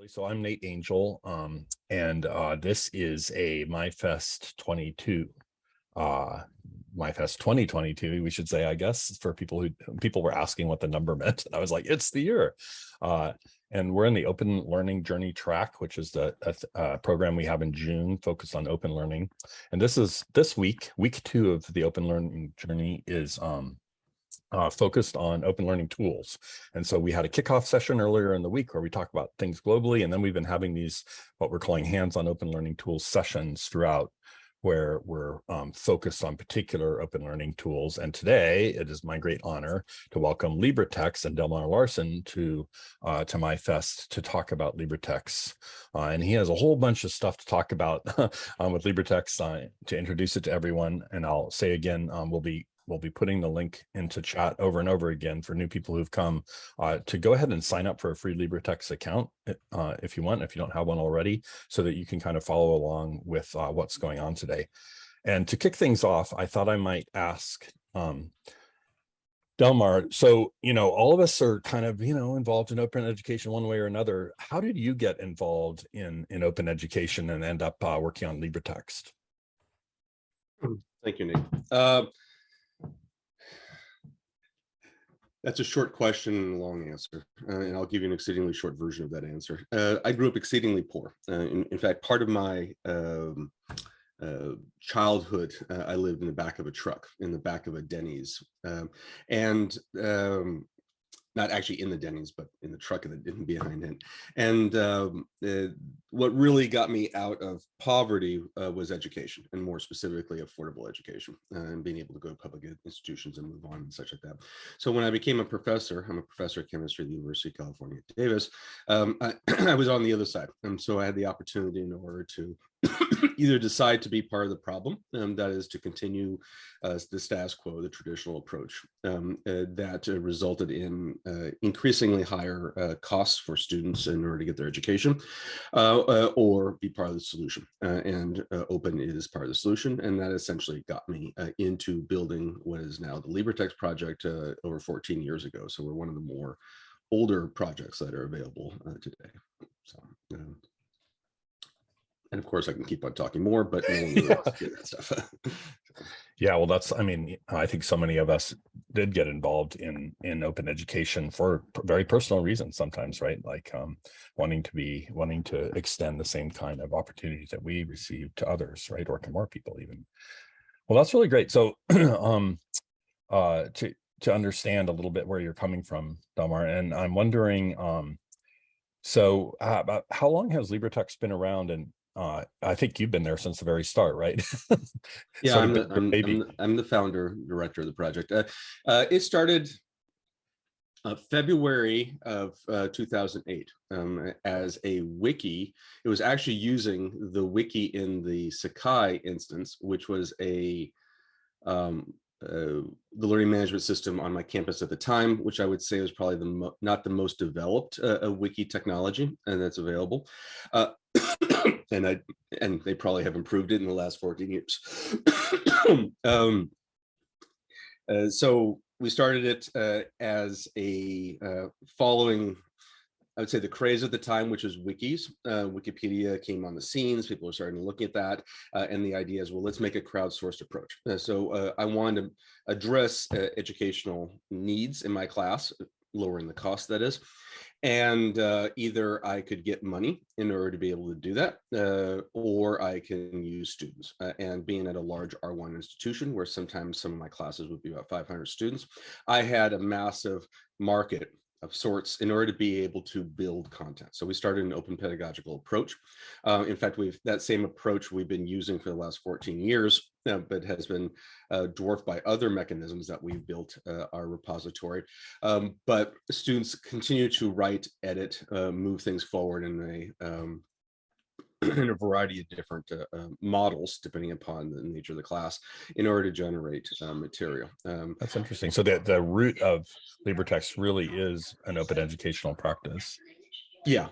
actually. So I'm Nate Angel, um, and uh, this is a MyFest 22. Uh, MyFest 2022, we should say, I guess, for people who people were asking what the number meant. And I was like, it's the year. Uh, and we're in the open learning journey track, which is the a program we have in June focused on open learning. And this is this week, week two of the open learning journey is um, uh, focused on open learning tools. And so we had a kickoff session earlier in the week where we talk about things globally, and then we've been having these, what we're calling hands-on open learning tools sessions throughout where we're um, focused on particular open learning tools. And today it is my great honor to welcome LibreTexts and Delmar Larson to, uh, to MyFest to talk about LibreTexts. Uh, and he has a whole bunch of stuff to talk about um, with LibreTexts uh, to introduce it to everyone. And I'll say again, um, we'll be we'll be putting the link into chat over and over again for new people who've come uh, to go ahead and sign up for a free LibreTexts account uh, if you want, if you don't have one already, so that you can kind of follow along with uh, what's going on today. And to kick things off, I thought I might ask um, Delmar, so, you know, all of us are kind of, you know, involved in open education one way or another. How did you get involved in, in open education and end up uh, working on LibreText? Thank you, Nick. Uh, That's a short question and a long answer, uh, and I'll give you an exceedingly short version of that answer. Uh, I grew up exceedingly poor. Uh, in, in, fact, part of my um, uh, childhood, uh, I lived in the back of a truck, in the back of a Denny's. Um, and um, not actually in the Denny's, but in the truck that behind it. And um, uh, what really got me out of poverty uh, was education, and more specifically, affordable education, uh, and being able to go to public institutions and move on and such like that. So when I became a professor, I'm a professor of chemistry at the University of California, Davis. Um, I, I, was on the other side, and so I had the opportunity in order to either decide to be part of the problem, um, that is to continue uh, the status quo, the traditional approach um, uh, that uh, resulted in uh, increasingly higher uh, costs for students in order to get their education, uh, or be part of the solution. and open is part of the solution, and that essentially got me into building what is now the LibreText project over 14 years ago. So we're one of the more older projects that are available today. So, um, and of course, I can keep on talking more, but no one really wants to hear that stuff. yeah, well, that's, I mean, I think so many of us did get involved in in open education for very personal reasons sometimes, right? Like um, wanting to be, wanting to extend the same kind of opportunities that we receive to others, right? Or to more people even. Well, that's really great. So um, uh, to, to understand a little bit where you're coming from, Delmar, and I'm wondering, um, so uh, about how long has LibreText been around and uh, I think you've been there since the very start, right? yeah, I'm the, I'm, I'm, the, I'm, the, founder director of the project. Uh, uh, it started uh, February of uh, 2008 um, as a wiki. It was actually using the wiki in the Sakai instance, which was a um, uh, the learning management system on my campus at the time, which I would say was probably the not the most developed uh, wiki technology and that's available. And I and they probably have improved it in the last 14 years. um, uh, so we started it uh, as a uh, following, I would say the craze at the time, which was wikis. Uh, Wikipedia came on the scenes, people were starting to look at that. Uh, and the idea is, well, let's make a crowdsourced approach. Uh, so I wanted to address educational needs in my class, lowering the cost that is and uh, either I could get money in order to be able to do that, uh, or I can use students. Uh, and being at a large R1 institution where sometimes some of my classes would be about 500 students, I had a massive market of sorts in order to be able to build content. So we started an open pedagogical approach. Uh, in fact, we've that same approach we've been using for the last 14 years, but has been uh, dwarfed by other mechanisms that we've built uh, our repository. Um, but students continue to write, edit, uh, move things forward in a um, in a variety of different uh, uh, models, depending upon the nature of the class, in order to generate uh, material. Um, That's interesting. So the, the root of LibreText really is an open educational practice. Yeah,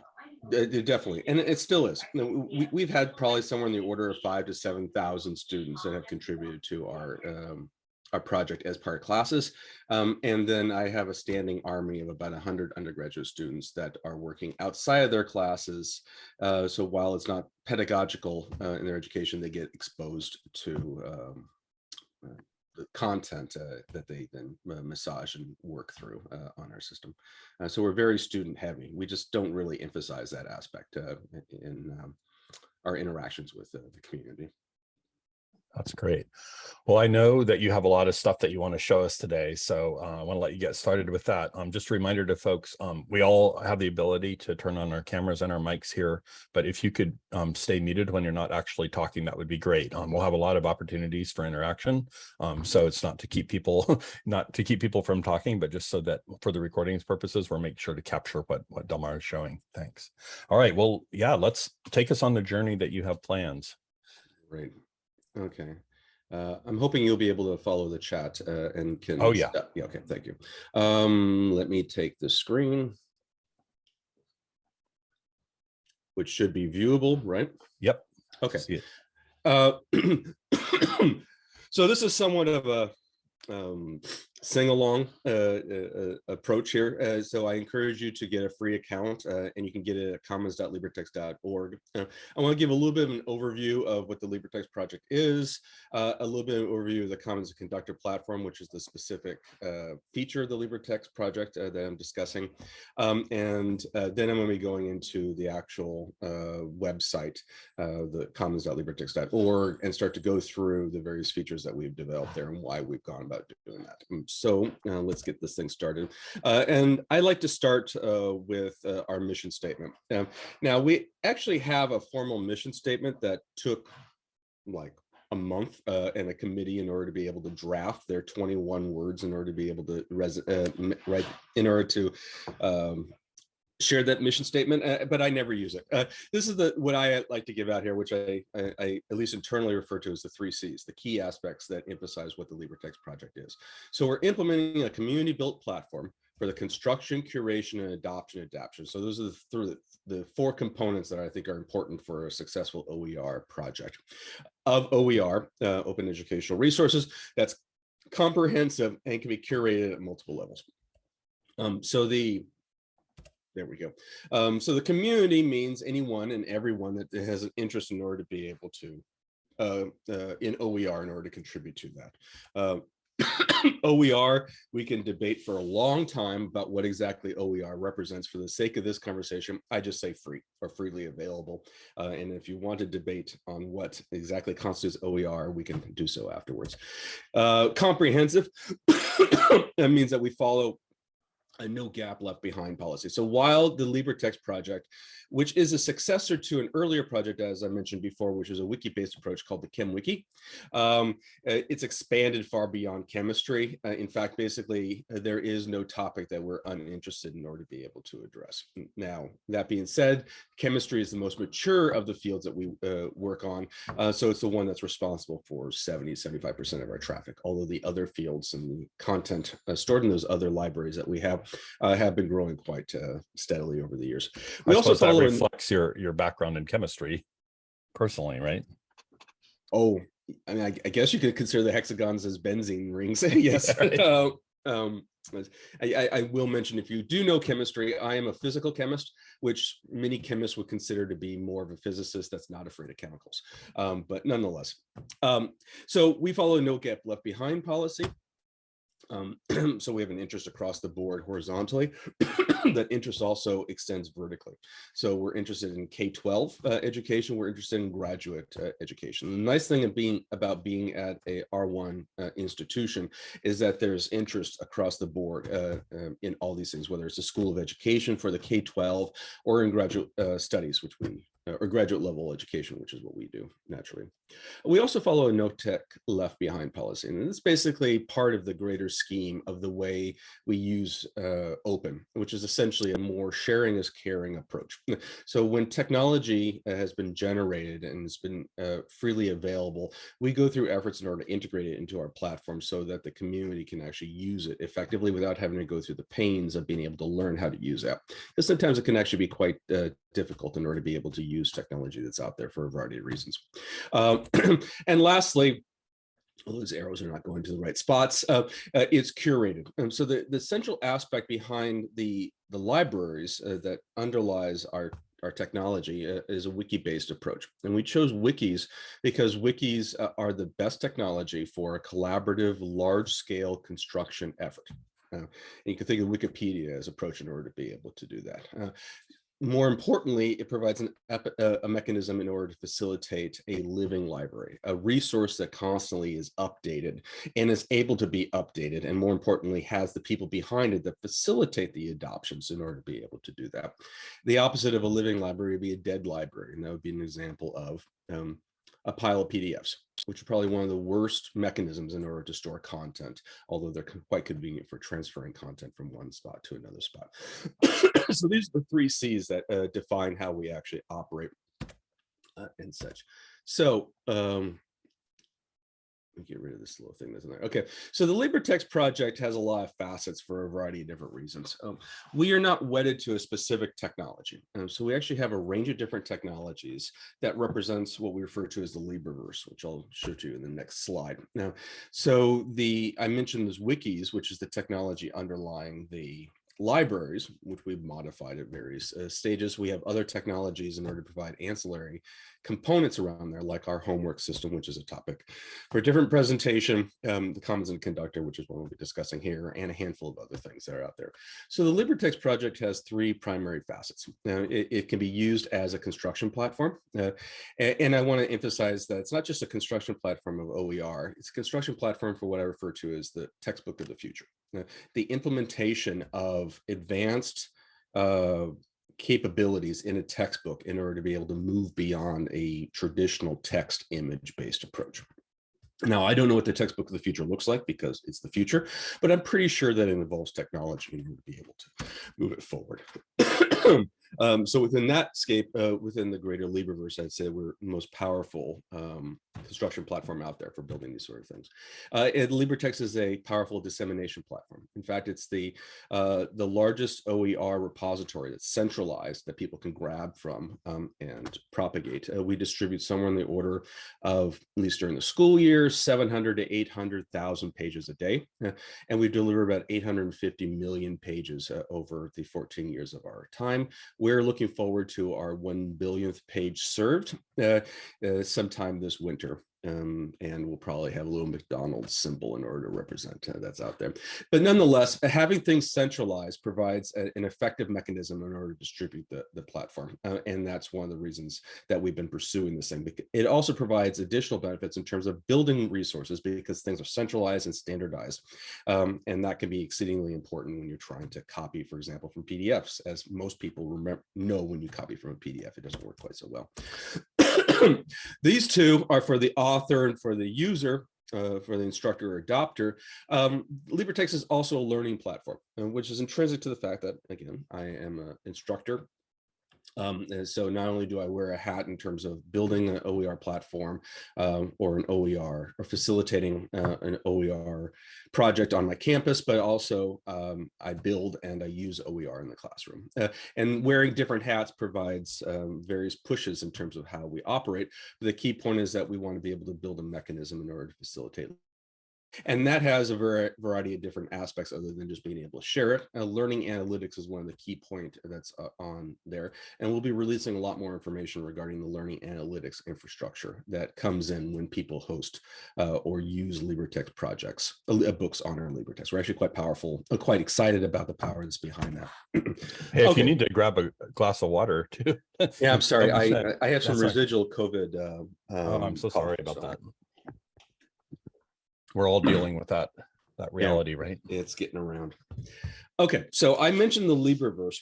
it, definitely. And it still is. We, we've had probably somewhere in the order of five to 7,000 students that have contributed to our um, our project as part of classes. Um, and then I have a standing army of about 100 undergraduate students that are working outside of their classes. Uh, so while it's not pedagogical uh, in their education, they get exposed to um, uh, the content uh, that they then uh, massage and work through uh, on our system. Uh, so we're very student heavy. We just don't really emphasize that aspect uh, in um, our interactions with the community. That's great. Well, I know that you have a lot of stuff that you want to show us today, so uh, I want to let you get started with that. Um, just a reminder to folks, um, we all have the ability to turn on our cameras and our mics here, but if you could um, stay muted when you're not actually talking, that would be great. Um, we'll have a lot of opportunities for interaction, um, so it's not to keep people not to keep people from talking, but just so that for the recordings purposes, we're making sure to capture what what Delmar is showing. Thanks. All right. Well, yeah, let's take us on the journey that you have plans. Great. Okay. Uh, I'm hoping you'll be able to follow the chat uh, and can. Oh, yeah. Yeah. Okay. Thank you. Um, let me take the screen. Which should be viewable, right? Yep. Okay. See it. Uh, so this is somewhat of a um, sing along uh, uh, approach here. Uh, so I encourage you to get a free account uh, and you can get it at commons.libretext.org. Uh, I want to give a little bit of an overview of what the LibreText project is, uh, a little bit of an overview of the Commons Conductor platform, which is the specific feature of the LibreText project that I'm discussing. Um, and then I'm going to be going into the actual website, the commons.libretext.org, and start to go through the various features that we've developed there and why we've gone about doing that. So uh, let's get this thing started. Uh, and I like to start uh, with uh, our mission statement. Um, now, we actually have a formal mission statement that took like a month uh, and a committee in order to be able to draft their 21 words in order to be able to uh, right in order to um, share that mission statement, uh, but I never use it. Uh, this is the what I like to give out here, which I, I, I, at least internally refer to as the three C's, the key aspects that emphasize what the LibreText project is. So we're implementing a community built platform for the construction, curation, and adoption adaptation. So those are the, the, the four components that I think are important for a successful OER project. Of OER, uh, Open Educational Resources, that's comprehensive and can be curated at multiple levels. Um, so the there we go. Um, so the community means anyone and everyone that has an interest in order to be able to uh, uh, in OER in order to contribute to that. Uh, OER, we can debate for a long time about what exactly OER represents. For the sake of this conversation, I just say free or freely available. Uh, and if you want to debate on what exactly constitutes OER, we can do so afterwards. Uh, comprehensive, that means that we follow a no gap left behind policy. So while the LibreText project, which is a successor to an earlier project, as I mentioned before, which is a wiki-based approach called the ChemWiki, um, uh, it's expanded far beyond chemistry. Uh, in fact, basically, uh, there is no topic that we're uninterested in order to be able to address. Now, that being said, chemistry is the most mature of the fields that we uh, work on. Uh, so it's the one that's responsible for 70, 75% of our traffic, although the other fields and the content uh, stored in those other libraries that we have uh, have been growing quite uh, steadily over the years. We I also follow that reflects in, your your background in chemistry, personally, right? Oh, I mean, I, I, guess you could consider the hexagons as benzene rings. yes. Right. Uh, um, I, I, will mention if you do know chemistry, I am a physical chemist, which many chemists would consider to be more of a physicist that's not afraid of chemicals. Um, but nonetheless, um, so we follow no gap left behind policy. Um, so we have an interest across the board horizontally. that interest also extends vertically. So we're interested in K-12 uh, education. We're interested in graduate uh, education. The nice thing of being about being at a R1 uh, institution is that there's interest across the board uh, um, in all these things, whether it's a school of education for the K-12 or in graduate uh, studies, which we or graduate level education, which is what we do naturally. We also follow a no tech left behind policy, and it's basically part of the greater scheme of the way we use uh, open, which is essentially a more sharing is caring approach. So when technology uh, has been generated and it's been uh, freely available, we go through efforts in order to integrate it into our platform so that the community can actually use it effectively without having to go through the pains of being able to learn how to use it. Because sometimes it can actually be quite uh, difficult in order to be able to use technology that's out there for a variety of reasons. Um, and lastly, all those arrows are not going to the right spots. Uh, uh, it's curated. And so the, the central aspect behind the, the libraries uh, that underlies our, our technology uh, is a wiki-based approach. And we chose wikis because wikis uh, are the best technology for a collaborative, large-scale construction effort. Uh, you can think of Wikipedia as approach in order to be able to do that. Uh, more importantly, it provides an, a, a mechanism in order to facilitate a living library, a resource that constantly is updated and is able to be updated. And more importantly, has the people behind it that facilitate the adoptions in order to be able to do that. The opposite of a living library would be a dead library. And that would be an example of um, a pile of PDFs, which are probably one of the worst mechanisms in order to store content, although they're quite convenient for transferring content from one spot to another spot. so these are the three C's that uh, define how we actually operate uh, and such. So um, get rid of this little thing that's in there. Okay, so the LibreText project has a lot of facets for a variety of different reasons. Um, we are not wedded to a specific technology. Um, so we actually have a range of different technologies that represents what we refer to as the LibreVerse, which I'll show to you in the next slide. Now, so the I mentioned those wikis, which is the technology underlying the libraries, which we've modified at various uh, stages. We have other technologies in order to provide ancillary components around there, like our homework system, which is a topic for a different presentation, um, the Commons and Conductor, which is what we'll be discussing here, and a handful of other things that are out there. So the LibreText project has three primary facets. Now, it, it can be used as a construction platform. Uh, and, and I want to emphasize that it's not just a construction platform of OER, it's a construction platform for what I refer to as the textbook of the future. Uh, the implementation of advanced uh, capabilities in a textbook in order to be able to move beyond a traditional text image based approach. Now, I don't know what the textbook of the future looks like because it's the future, but I'm pretty sure that it involves technology in order to be able to move it forward. Um, so within that scape, uh, within the greater LibreVerse, I'd say we're the most powerful um, construction platform out there for building these sort of things. Uh, and LibreText is a powerful dissemination platform. In fact, it's the uh, the largest OER repository that's centralized that people can grab from um, and propagate. Uh, we distribute somewhere in the order of, at least during the school year, 700 to 800,000 pages a day. Uh, and we deliver about 850 million pages uh, over the 14 years of our time we're looking forward to our 1 billionth page served uh, uh, sometime this winter um, and we'll probably have a little McDonald's symbol in order to represent uh, that's out there. But nonetheless, having things centralized provides a, an effective mechanism in order to distribute the, the platform. Uh, and that's one of the reasons that we've been pursuing this thing. It also provides additional benefits in terms of building resources because things are centralized and standardized. Um, and that can be exceedingly important when you're trying to copy, for example, from PDFs, as most people remember know when you copy from a PDF, it doesn't work quite so well. These two are for the author and for the user, uh, for the instructor or adopter. Um, LibreText is also a learning platform, uh, which is intrinsic to the fact that, again, I am an instructor um, and so not only do I wear a hat in terms of building an OER platform um, or an OER or facilitating uh, an OER project on my campus, but also um, I build and I use OER in the classroom. Uh, and wearing different hats provides um, various pushes in terms of how we operate. But the key point is that we want to be able to build a mechanism in order to facilitate and that has a variety of different aspects other than just being able to share it. Uh, learning analytics is one of the key point that's uh, on there. And we'll be releasing a lot more information regarding the learning analytics infrastructure that comes in when people host uh, or use LibreText projects, uh, uh, books on our LibreText. We're actually quite powerful, uh, quite excited about the power that's behind that. hey, if okay. you need to grab a glass of water too. yeah, I'm sorry. I, I have some residual COVID. Um, oh, I'm so sorry about so. that we're all dealing with that that reality, yeah, right? It's getting around. Okay, so I mentioned the LibreVerse.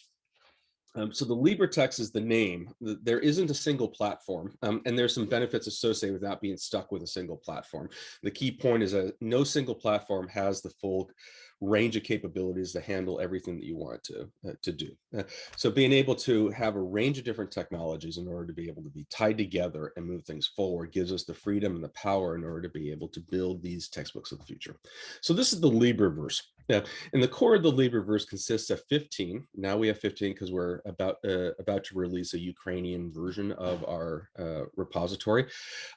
Um, so the LibreText is the name. There isn't a single platform, um, and there's some benefits associated with not being stuck with a single platform. The key point is that no single platform has the full range of capabilities to handle everything that you want to, uh, to do. Uh, so being able to have a range of different technologies in order to be able to be tied together and move things forward gives us the freedom and the power in order to be able to build these textbooks of the future. So this is the LibreVerse. Yeah, and the core of the LibreVerse consists of 15. Now we have 15 because we're about uh, about to release a Ukrainian version of our uh, repository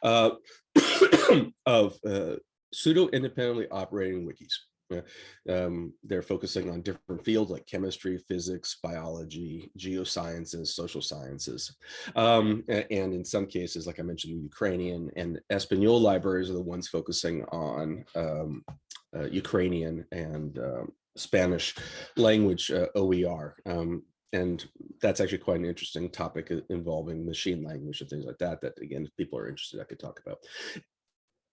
uh, of uh, pseudo independently operating wikis. Um, they're focusing on different fields like chemistry, physics, biology, geosciences, social sciences. Um, and in some cases, like I mentioned, Ukrainian and Espanol libraries are the ones focusing on um, uh, Ukrainian and um, Spanish language uh, OER. Um, and that's actually quite an interesting topic uh, involving machine language and things like that, that again, if people are interested, I could talk about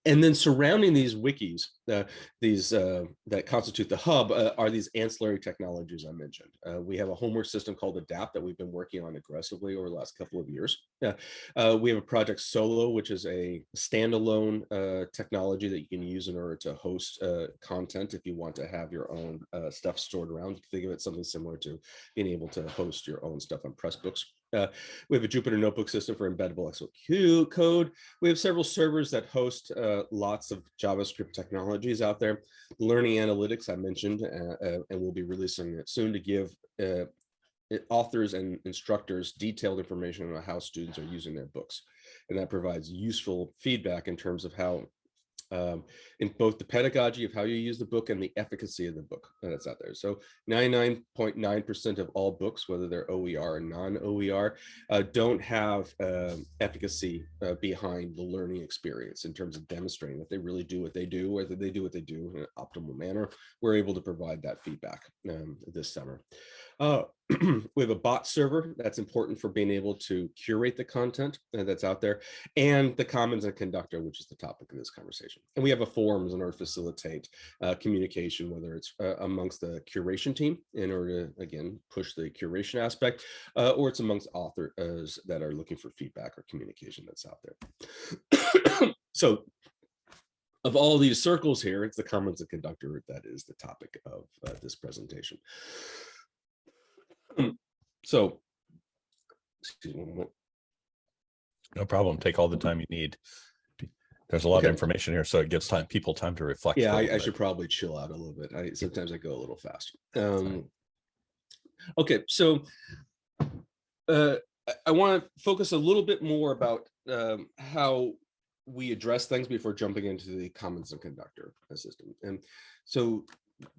and then surrounding these wikis, uh, these uh, that constitute the hub uh, are these ancillary technologies I mentioned. Uh, we have a homework system called ADAPT that we've been working on aggressively over the last couple of years. Uh, we have a project Solo, which is a standalone uh, technology that you can use in order to host content if you want to have your own stuff stored around. You can think of it something similar to being able to host your own stuff on Pressbooks. Uh, we have a Jupyter notebook system for embeddable XOQ code. We have several servers that host uh, lots of JavaScript technologies out there. Learning analytics I mentioned, uh, uh and we'll be releasing it soon to give uh, authors and instructors detailed information on how students are using their books. And that provides useful feedback in terms of how um, in both the pedagogy of how you use the book and the efficacy of the book that's out there. So 99.9% of all books, whether they're OER or non-OER, uh, don't have um, efficacy uh, behind the learning experience in terms of demonstrating that they really do what they do, whether they do what they do in an optimal manner. We're able to provide that feedback um, this summer. Uh, we have a bot server that's important for being able to curate the content that's out there and the commons and conductor which is the topic of this conversation. And we have a forums in order to facilitate uh, communication whether it's uh, amongst the curation team in order to again push the curation aspect uh, or it's amongst authors that are looking for feedback or communication that's out there. So of all these circles here it's the commons and conductor that is the topic of uh, this presentation so, excuse me. No problem. Take all the time you need. There's a lot Okay. of information here, so it gives time, people time to reflect. Yeah, I, I should probably chill out a little bit. I sometimes I go a little fast. Um, okay, so uh, I, I want to focus a little bit more about um, how we address things before jumping into the commons and conductor system. And so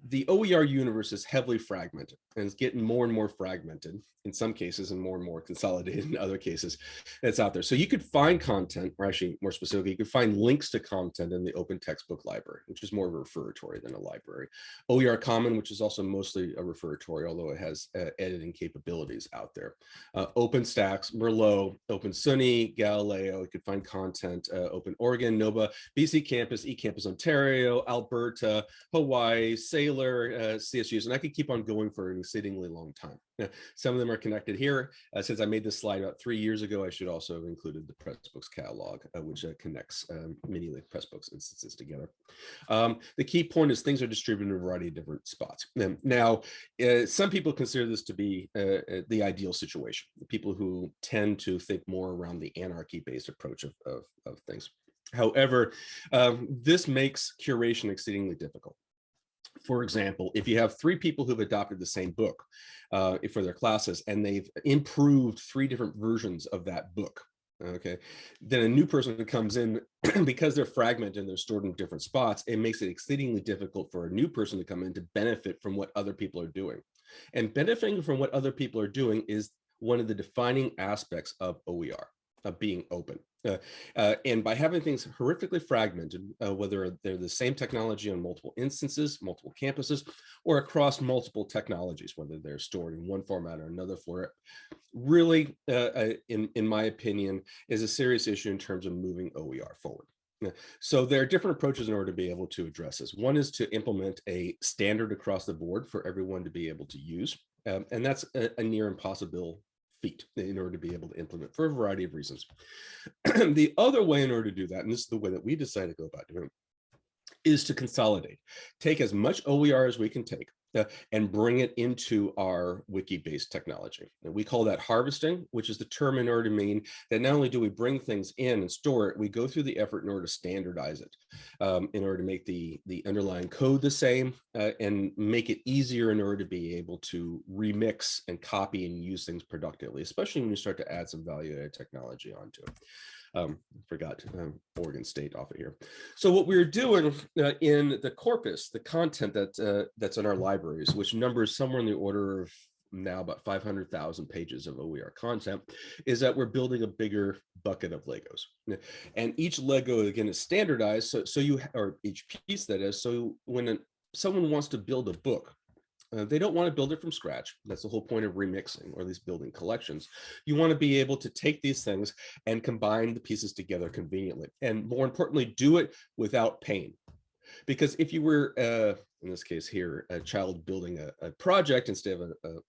the OER universe is heavily fragmented and it's getting more and more fragmented in some cases and more and more consolidated in other cases that's out there. So you could find content, or actually more specifically, you could find links to content in the open textbook library, which is more of a referatory than a library. OER Common, which is also mostly a referatory, although it has uh, editing capabilities out there. Uh, OpenStax, Merlot, Open SUNY, Galileo, you could find content, uh, Open Oregon, NOVA, BC Campus, eCampus Ontario, Alberta, Hawaii, Saylor, uh, CSUs, and I could keep on going for an exceedingly long time. Some of them are connected here. Uh, since I made this slide about three years ago, I should also have included the Pressbooks catalog, uh, which uh, connects um, many Pressbooks instances together. Um, the key point is things are distributed in a variety of different spots. Now, uh, some people consider this to be uh, the ideal situation. People who tend to think more around the anarchy-based approach of, of, of things. However, um, this makes curation exceedingly difficult for example, if you have three people who've adopted the same book uh, for their classes and they've improved three different versions of that book, okay, then a new person who comes in, because they're fragmented and they're stored in different spots, it makes it exceedingly difficult for a new person to come in to benefit from what other people are doing. And benefiting from what other people are doing is one of the defining aspects of OER, of being open. Uh, uh, and by having things horrifically fragmented, uh, whether they're the same technology on multiple instances, multiple campuses, or across multiple technologies, whether they're stored in one format or another for it, really, uh, uh, in, in my opinion, is a serious issue in terms of moving OER forward. So there are different approaches in order to be able to address this. One is to implement a standard across the board for everyone to be able to use. Um, and that's a, a near impossible feat in order to be able to implement for a variety of reasons. the other way in order to do that, and this is the way that we decided to go about doing it, is to consolidate, take as much OER as we can take, uh, and bring it into our wiki-based technology. And we call that harvesting, which is the term in order to mean that not only do we bring things in and store it, we go through the effort in order to standardize it, um, in order to make the, the underlying code the same uh, and make it easier in order to be able to remix and copy and use things productively, especially when you start to add some value added technology onto it. Um, forgot um, Oregon State off of here. So what we're doing uh, in the corpus, the content that uh, that's in our libraries, which numbers somewhere in the order of now about 500,000 pages of OER content, is that we're building a bigger bucket of Legos. And each Lego, again, is standardized. So, so you, or each piece that is, so when a, someone wants to build a book, uh, they don't want to build it from scratch. That's the whole point of remixing or at least building collections. You want to be able to take these things and combine the pieces together conveniently. And more importantly, do it without pain. Because if you were, uh, in this case here, a child building a, a project instead of a, a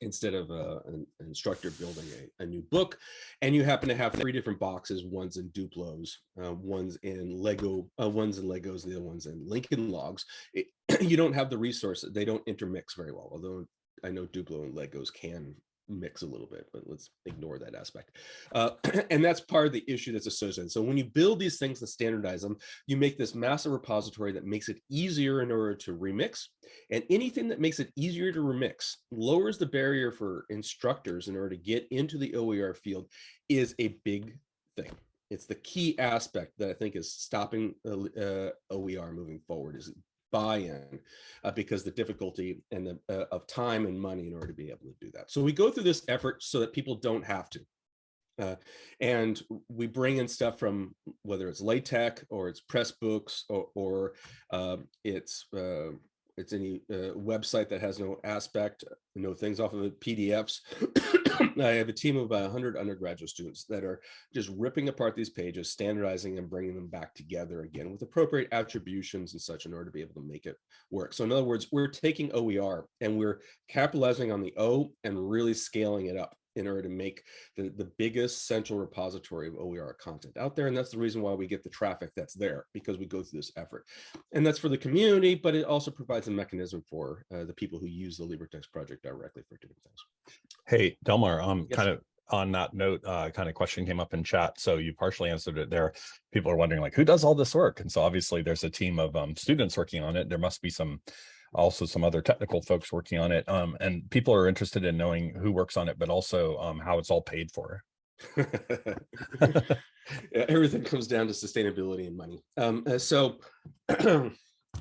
instead of uh, an, instructor building a, a, new book. And you happen to have three different boxes, one's in Duplos, uh, one's in Lego, uh, one's in Legos, the other one's in Lincoln Logs. It, you don't have the resources. They don't intermix very well, although I know Duplo and Legos can mix a little bit, but let's ignore that aspect. Uh, and that's part of the issue that's associated. So when you build these things and standardize them, you make this massive repository that makes it easier in order to remix. And anything that makes it easier to remix lowers the barrier for instructors in order to get into the OER field is a big thing. It's the key aspect that I think is stopping uh, OER moving forward is buy-in uh, because the difficulty and the uh, of time and money in order to be able to do that. So we go through this effort so that people don't have to. Uh, and we bring in stuff from whether it's LaTeX or it's Pressbooks or, or um, it's uh, it's any uh, website that has no aspect, no things off of it, PDFs. I have a team of about 100 undergraduate students that are just ripping apart these pages, standardizing and bringing them back together again with appropriate attributions and such in order to be able to make it work. So in other words, we're taking OER and we're capitalizing on the O and really scaling it up in order to make the, the biggest central repository of OER content out there. And that's the reason why we get the traffic that's there because we go through this effort. And that's for the community, but it also provides a mechanism for uh, the people who use the LibreText project directly for doing things. Hey, Delmar, um, yes. kind of on that note, uh, kind of question came up in chat. So you partially answered it there. People are wondering like, who does all this work? And so obviously there's a team of um, students working on it. There must be some also some other technical folks working on it. Um, and people are interested in knowing who works on it, but also um, how it's all paid for. everything comes down to sustainability and money. Um, uh, so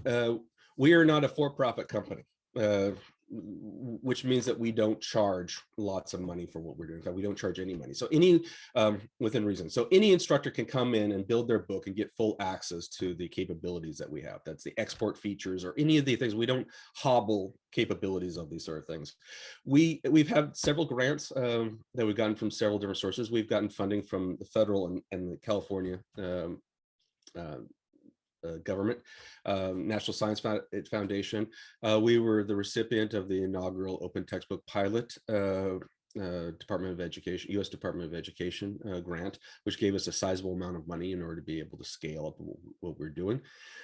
uh, we are not a for-profit company. Uh, which means that we don't charge lots of money for what we're doing. We don't charge any money. So any, um, within reason. So any instructor can come in and build their book and get full access to the capabilities that we have. That's the export features or any of the things. We don't hobble capabilities of these sort of things. We, we've had several grants um, that we've gotten from several different sources. We've gotten funding from the federal and, and the California um, uh, uh, government, um, National Science Foundation. Uh, we were the recipient of the inaugural open textbook pilot uh, uh Department of Education, U.S. Department of Education uh, grant, which gave us a sizable amount of money in order to be able to scale up what we're doing.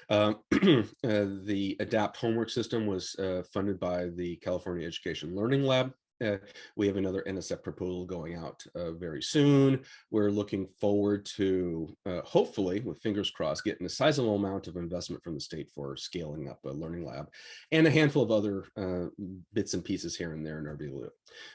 Um, uh, the ADAPT homework system was funded by the California Education Learning Lab, uh, we have another NSF proposal going out uh, very soon. We're looking forward to, uh, hopefully, with fingers crossed, getting a sizable amount of investment from the state for scaling up a learning lab and a handful of other uh, bits and pieces here and there in our view.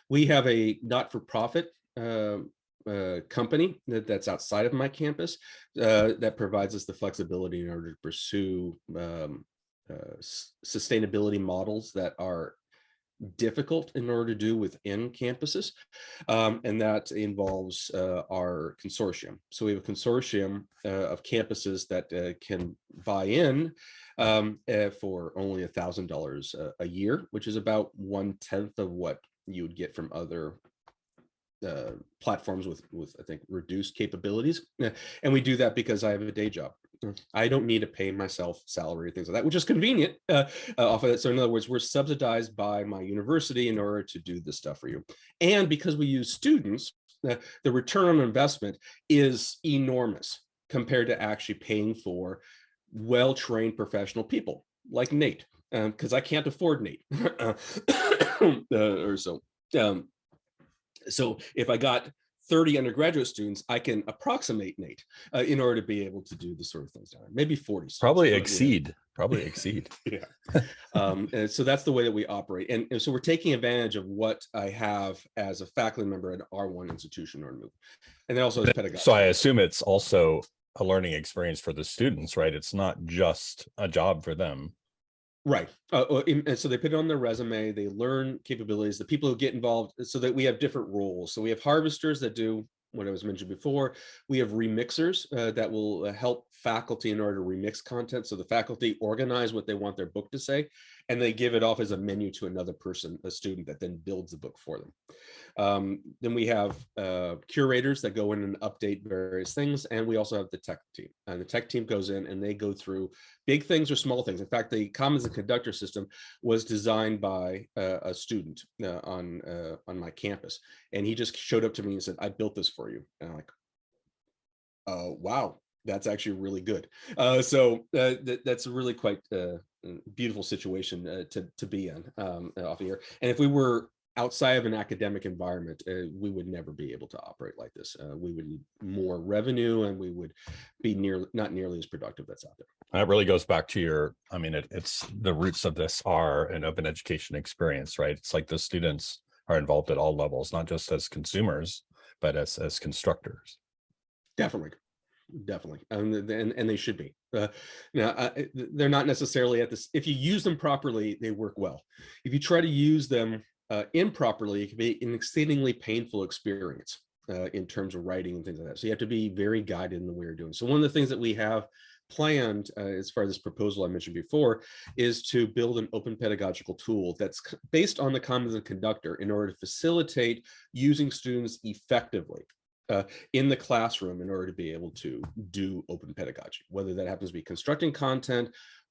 We have a not-for-profit um, uh, company that, that's outside of my campus uh, that provides us the flexibility in order to pursue um, uh, sustainability models that are difficult in order to do within campuses. Um, and that involves uh, our consortium. So we have a consortium uh, of campuses that uh, can buy in um, uh, for only a thousand dollars a year, which is about one tenth of what you would get from other uh, platforms with, with, I think, reduced capabilities. And we do that because I have a day job. I don't need to pay myself salary, things like that, which is convenient uh, uh, off of that. So in other words, we're subsidized by my university in order to do this stuff for you. And because we use students, uh, the return on investment is enormous compared to actually paying for well-trained professional people like Nate, because um, I can't afford Nate uh, or so. Um, so if I got 30 undergraduate students, I can approximate Nate uh, in order to be able to do the sort of things down there. Maybe 40. students, Probably yeah. exceed, probably exceed. yeah um and so that's the way that we operate and, and so we're taking advantage of what i have as a faculty member at r1 institution or move and then also as pedagogy So I assume it's also a learning experience for the students, right? It's not just a job for them. Right uh, and so they put it on their resume they learn capabilities the people who get involved so that we have different roles. So we have harvesters that do what I was mentioned before, we have remixers uh, that will uh, help faculty in order to remix content. So the faculty organize what they want their book to say, and they give it off as a menu to another person, a student that then builds the book for them. Um, then we have uh, curators that go in and update various things. And we also have the tech team. And the tech team goes in and they go through big things or small things. In fact, the Commons and Conductor system was designed by uh, a student uh, on, uh, on my campus. And he just showed up to me and said, I built this for you. And I'm like, uh, wow, that's actually really good. Uh, so uh, th that's a really quite uh, beautiful situation uh, to, to be in um, off here. And if we were outside of an academic environment, uh, we would never be able to operate like this. Uh, we would need more revenue and we would be near not nearly as productive that's out there. That really goes back to your, I mean, it, it's the roots of this are an open education experience, right? It's like the students are involved at all levels, not just as consumers, but as, as constructors. Definitely. Definitely. And, and, and they should be. Uh, now, uh, they're not necessarily at this. If you use them properly, they work well. If you try to use them uh, improperly, it can be an exceedingly painful experience uh, in terms of writing and things like that. So you have to be very guided in the way you're doing. So one of the things that we have planned uh, as far as this proposal I mentioned before is to build an open pedagogical tool that's based on the Commons and Conductor in order to facilitate using students effectively uh, in the classroom in order to be able to do open pedagogy, whether that happens to be constructing content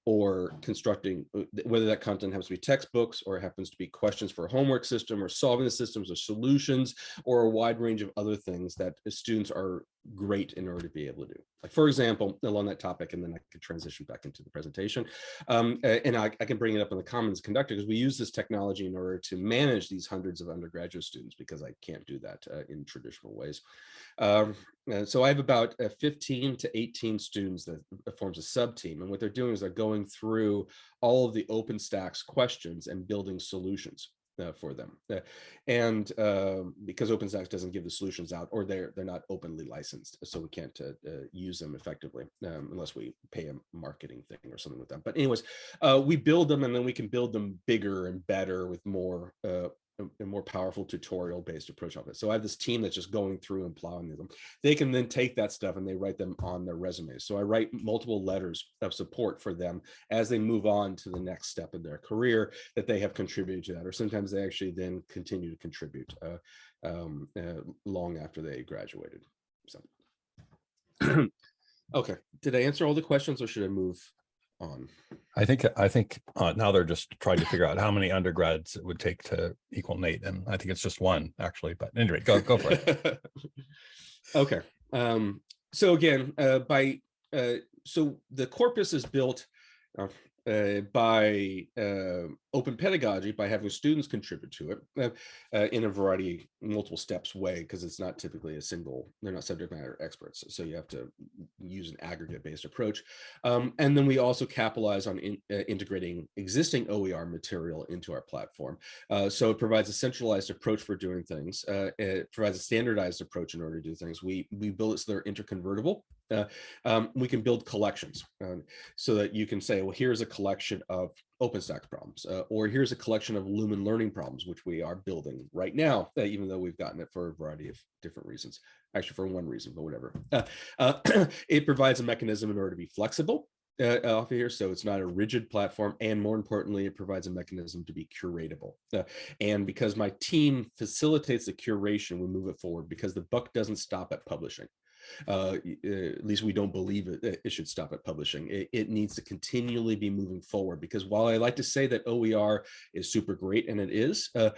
or constructing, uh, whether that content happens to be textbooks or it happens to be questions for a homework system or solving the systems or solutions or a wide range of other things that students are great in order to be able to do. Like for example, along that topic, and then I could transition back into the presentation. Um, and I, I, can bring it up in the Commons Conductor because we use this technology in order to manage these hundreds of undergraduate students because I can't do that uh, in traditional ways. Um, so I have about uh, 15 to 18 students that forms a sub team. And what they're doing is they're going through all of the OpenStax questions and building solutions uh, for them. Uh, and uh, because OpenStax doesn't give the solutions out or they're they're not openly licensed, so we can't uh, uh, use them effectively um, unless we pay a marketing thing or something with them. But anyways, we build them and then we can build them bigger and better with more a more powerful tutorial based approach of it. So I have this team that's just going through and plowing them. They can then take that stuff and they write them on their resumes. So I write multiple letters of support for them as they move on to the next step in their career that they have contributed to that, or sometimes they actually then continue to contribute uh, um, uh, long after they graduated. So, okay, did I answer all the questions or should I move on? I think, I think uh, now they're just trying to figure out how many undergrads it would take to equal Nate. And I think it's just one actually, but anyway, go, go for it. okay. Um, so again, uh, by, uh, so the corpus is built, uh, by uh, open pedagogy by having students contribute to it uh, uh in a variety multiple steps way because it's not typically a single they're not subject matter experts so you have to use an aggregate based approach um, and then we also capitalize on in, uh, integrating existing OER material into our platform uh, so it provides a centralized approach for doing things it provides a standardized approach in order to do things. We we build it so they're interconvertible um, we can build collections um, so that you can say well here's a collection of OpenStax problems, uh, or here's a collection of Lumen learning problems, which we are building right now, uh, even though we've gotten it for a variety of different reasons, actually for one reason, but whatever. Uh, uh it provides a mechanism in order to be flexible uh, off of here, so it's not a rigid platform, and more importantly, it provides a mechanism to be curatable. Uh, and because my team facilitates the curation, we move it forward because the buck doesn't stop at publishing uh, at least we don't believe it, it should stop at publishing. It, it, needs to continually be moving forward because while I like to say that OER is super great, and it is, uh,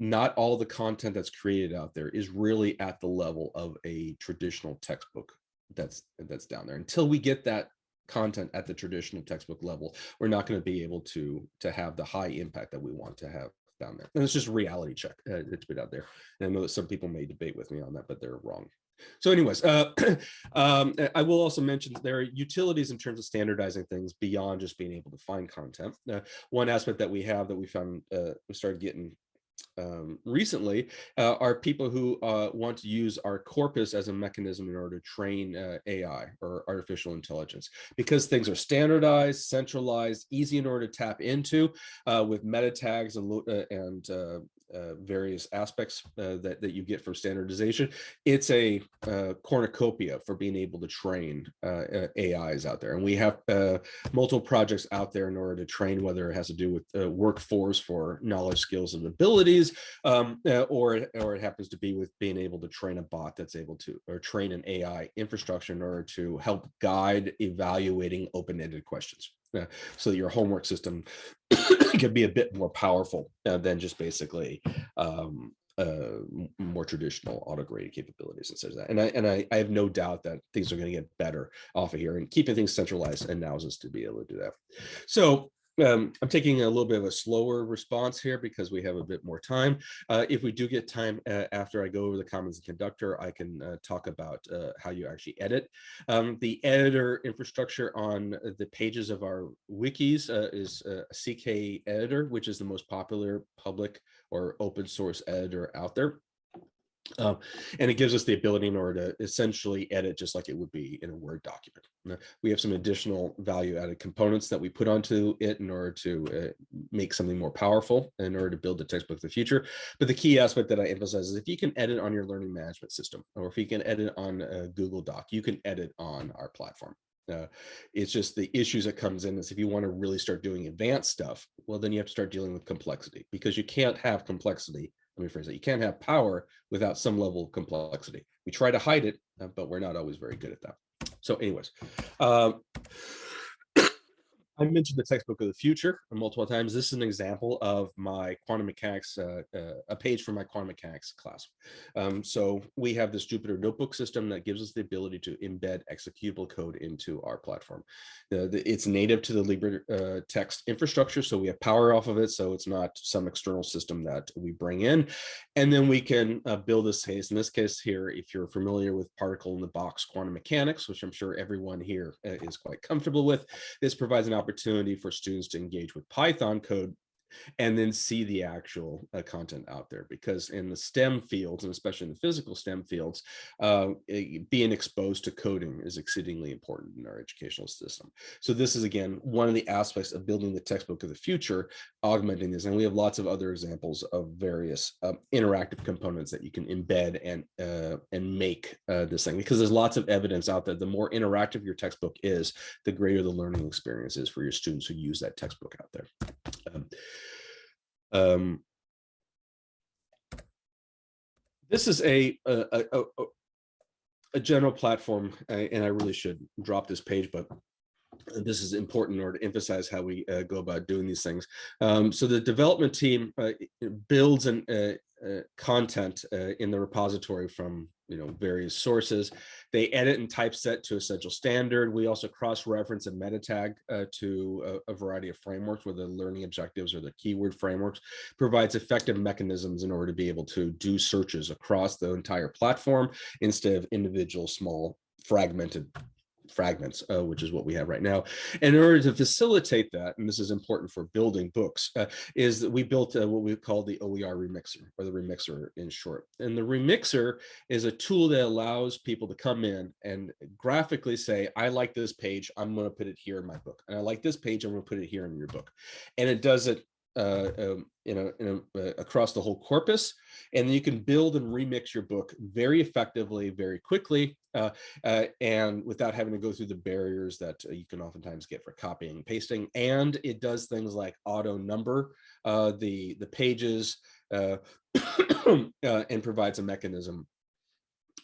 not all the content that's created out there is really at the level of a traditional textbook that's that's down there. Until we get that content at the traditional textbook level, we're not going to be able to to have the high impact that we want to have down there. And it's just a reality check uh, that's put out there. And I know that some people may debate with me on that, but they're wrong. So anyways, uh, um, I will also mention there are utilities in terms of standardizing things beyond just being able to find content. Uh, one aspect that we have that we found uh, we started getting um, recently uh, are people who uh, want to use our corpus as a mechanism in order to train uh, AI or artificial intelligence because things are standardized, centralized, easy in order to tap into uh, with meta tags and, uh, and uh, uh, various aspects uh, that, that you get from standardization. It's a uh, cornucopia for being able to train uh, AIs out there. And we have uh, multiple projects out there in order to train, whether it has to do with uh, workforce for knowledge, skills, and abilities, um, or, or it happens to be with being able to train a bot that's able to, or train an AI infrastructure in order to help guide evaluating open-ended questions. Uh, so that your homework system could be a bit more powerful uh, than just basically um, uh, more traditional auto-graded capabilities and such that. And I and I, I have no doubt that things are going to get better off of here and keeping things centralized allows us to be able to do that. So um, I'm taking a little bit of a slower response here because we have a bit more time. Uh, if we do get time uh, after I go over the Commons and Conductor, I can uh, talk about uh, how you actually edit. Um, the editor infrastructure on the pages of our wikis uh, is a CK editor, which is the most popular public or open source editor out there. Um, and it gives us the ability in order to essentially edit just like it would be in a Word document. we have some additional value added components that we put onto it in order to uh, make something more powerful in order to build the textbook of the future. But the key aspect that I emphasize is if you can edit on your learning management system, or if you can edit on a Google Doc, you can edit on our platform. Uh, it's just the issues that comes in is if you want to really start doing advanced stuff, well, then you have to start dealing with complexity because you can't have complexity let me phrase that. You can't have power without some level of complexity. We try to hide it, uh, but we're not always very good at that. So anyways, um, I mentioned the textbook of the future multiple times. This is an example of my quantum mechanics, uh, uh, a page from my quantum mechanics class. Um, so we have this Jupyter notebook system that gives us the ability to embed executable code into our platform. the, it's native to the Libre uh, text infrastructure, so we have power off of it, so it's not some external system that we bring in. And then we can uh, build this case. In this case here, if you're familiar with particle in the box quantum mechanics, which I'm sure everyone here uh, is quite comfortable with, this provides an opportunity opportunity for students to engage with Python code and then see the actual uh, content out there because in the STEM fields and especially in the physical STEM fields, uh, it, being exposed to coding is exceedingly important in our educational system. So this is again, one of the aspects of building the textbook of the future, augmenting this. And we have lots of other examples of various uh, interactive components that you can embed and, uh, and make uh, this thing because there's lots of evidence out there. The more interactive your textbook is, the greater the learning experience is for your students who use that textbook out there. Um, um, this is a, a, a, a general platform, and I really should drop this page, but this is important in order to emphasize how we uh, go about doing these things. Um, so the development team uh, builds an, uh, uh content uh, in the repository from you know various sources. They edit and typeset to essential standard. We also cross-reference and meta tag uh, to a, a, variety of frameworks, whether the learning objectives or the keyword frameworks, provides effective mechanisms in order to be able to do searches across the entire platform instead of individual small fragmented fragments, uh, which is what we have right now. And in order to facilitate that, and this is important for building books, uh, is that we built uh, what we call the OER remixer, or the remixer in short. And the remixer is a tool that allows people to come in and graphically say, I like this page, I'm going to put it here in my book. And I like this page, I'm going to put it here in your book. And it does it uh, um, you know, in a, uh, across the whole corpus, and you can build and remix your book very effectively, very quickly, uh, uh, and without having to go through the barriers that uh, you can oftentimes get for copying and pasting. And it does things like auto number the the pages and provides a mechanism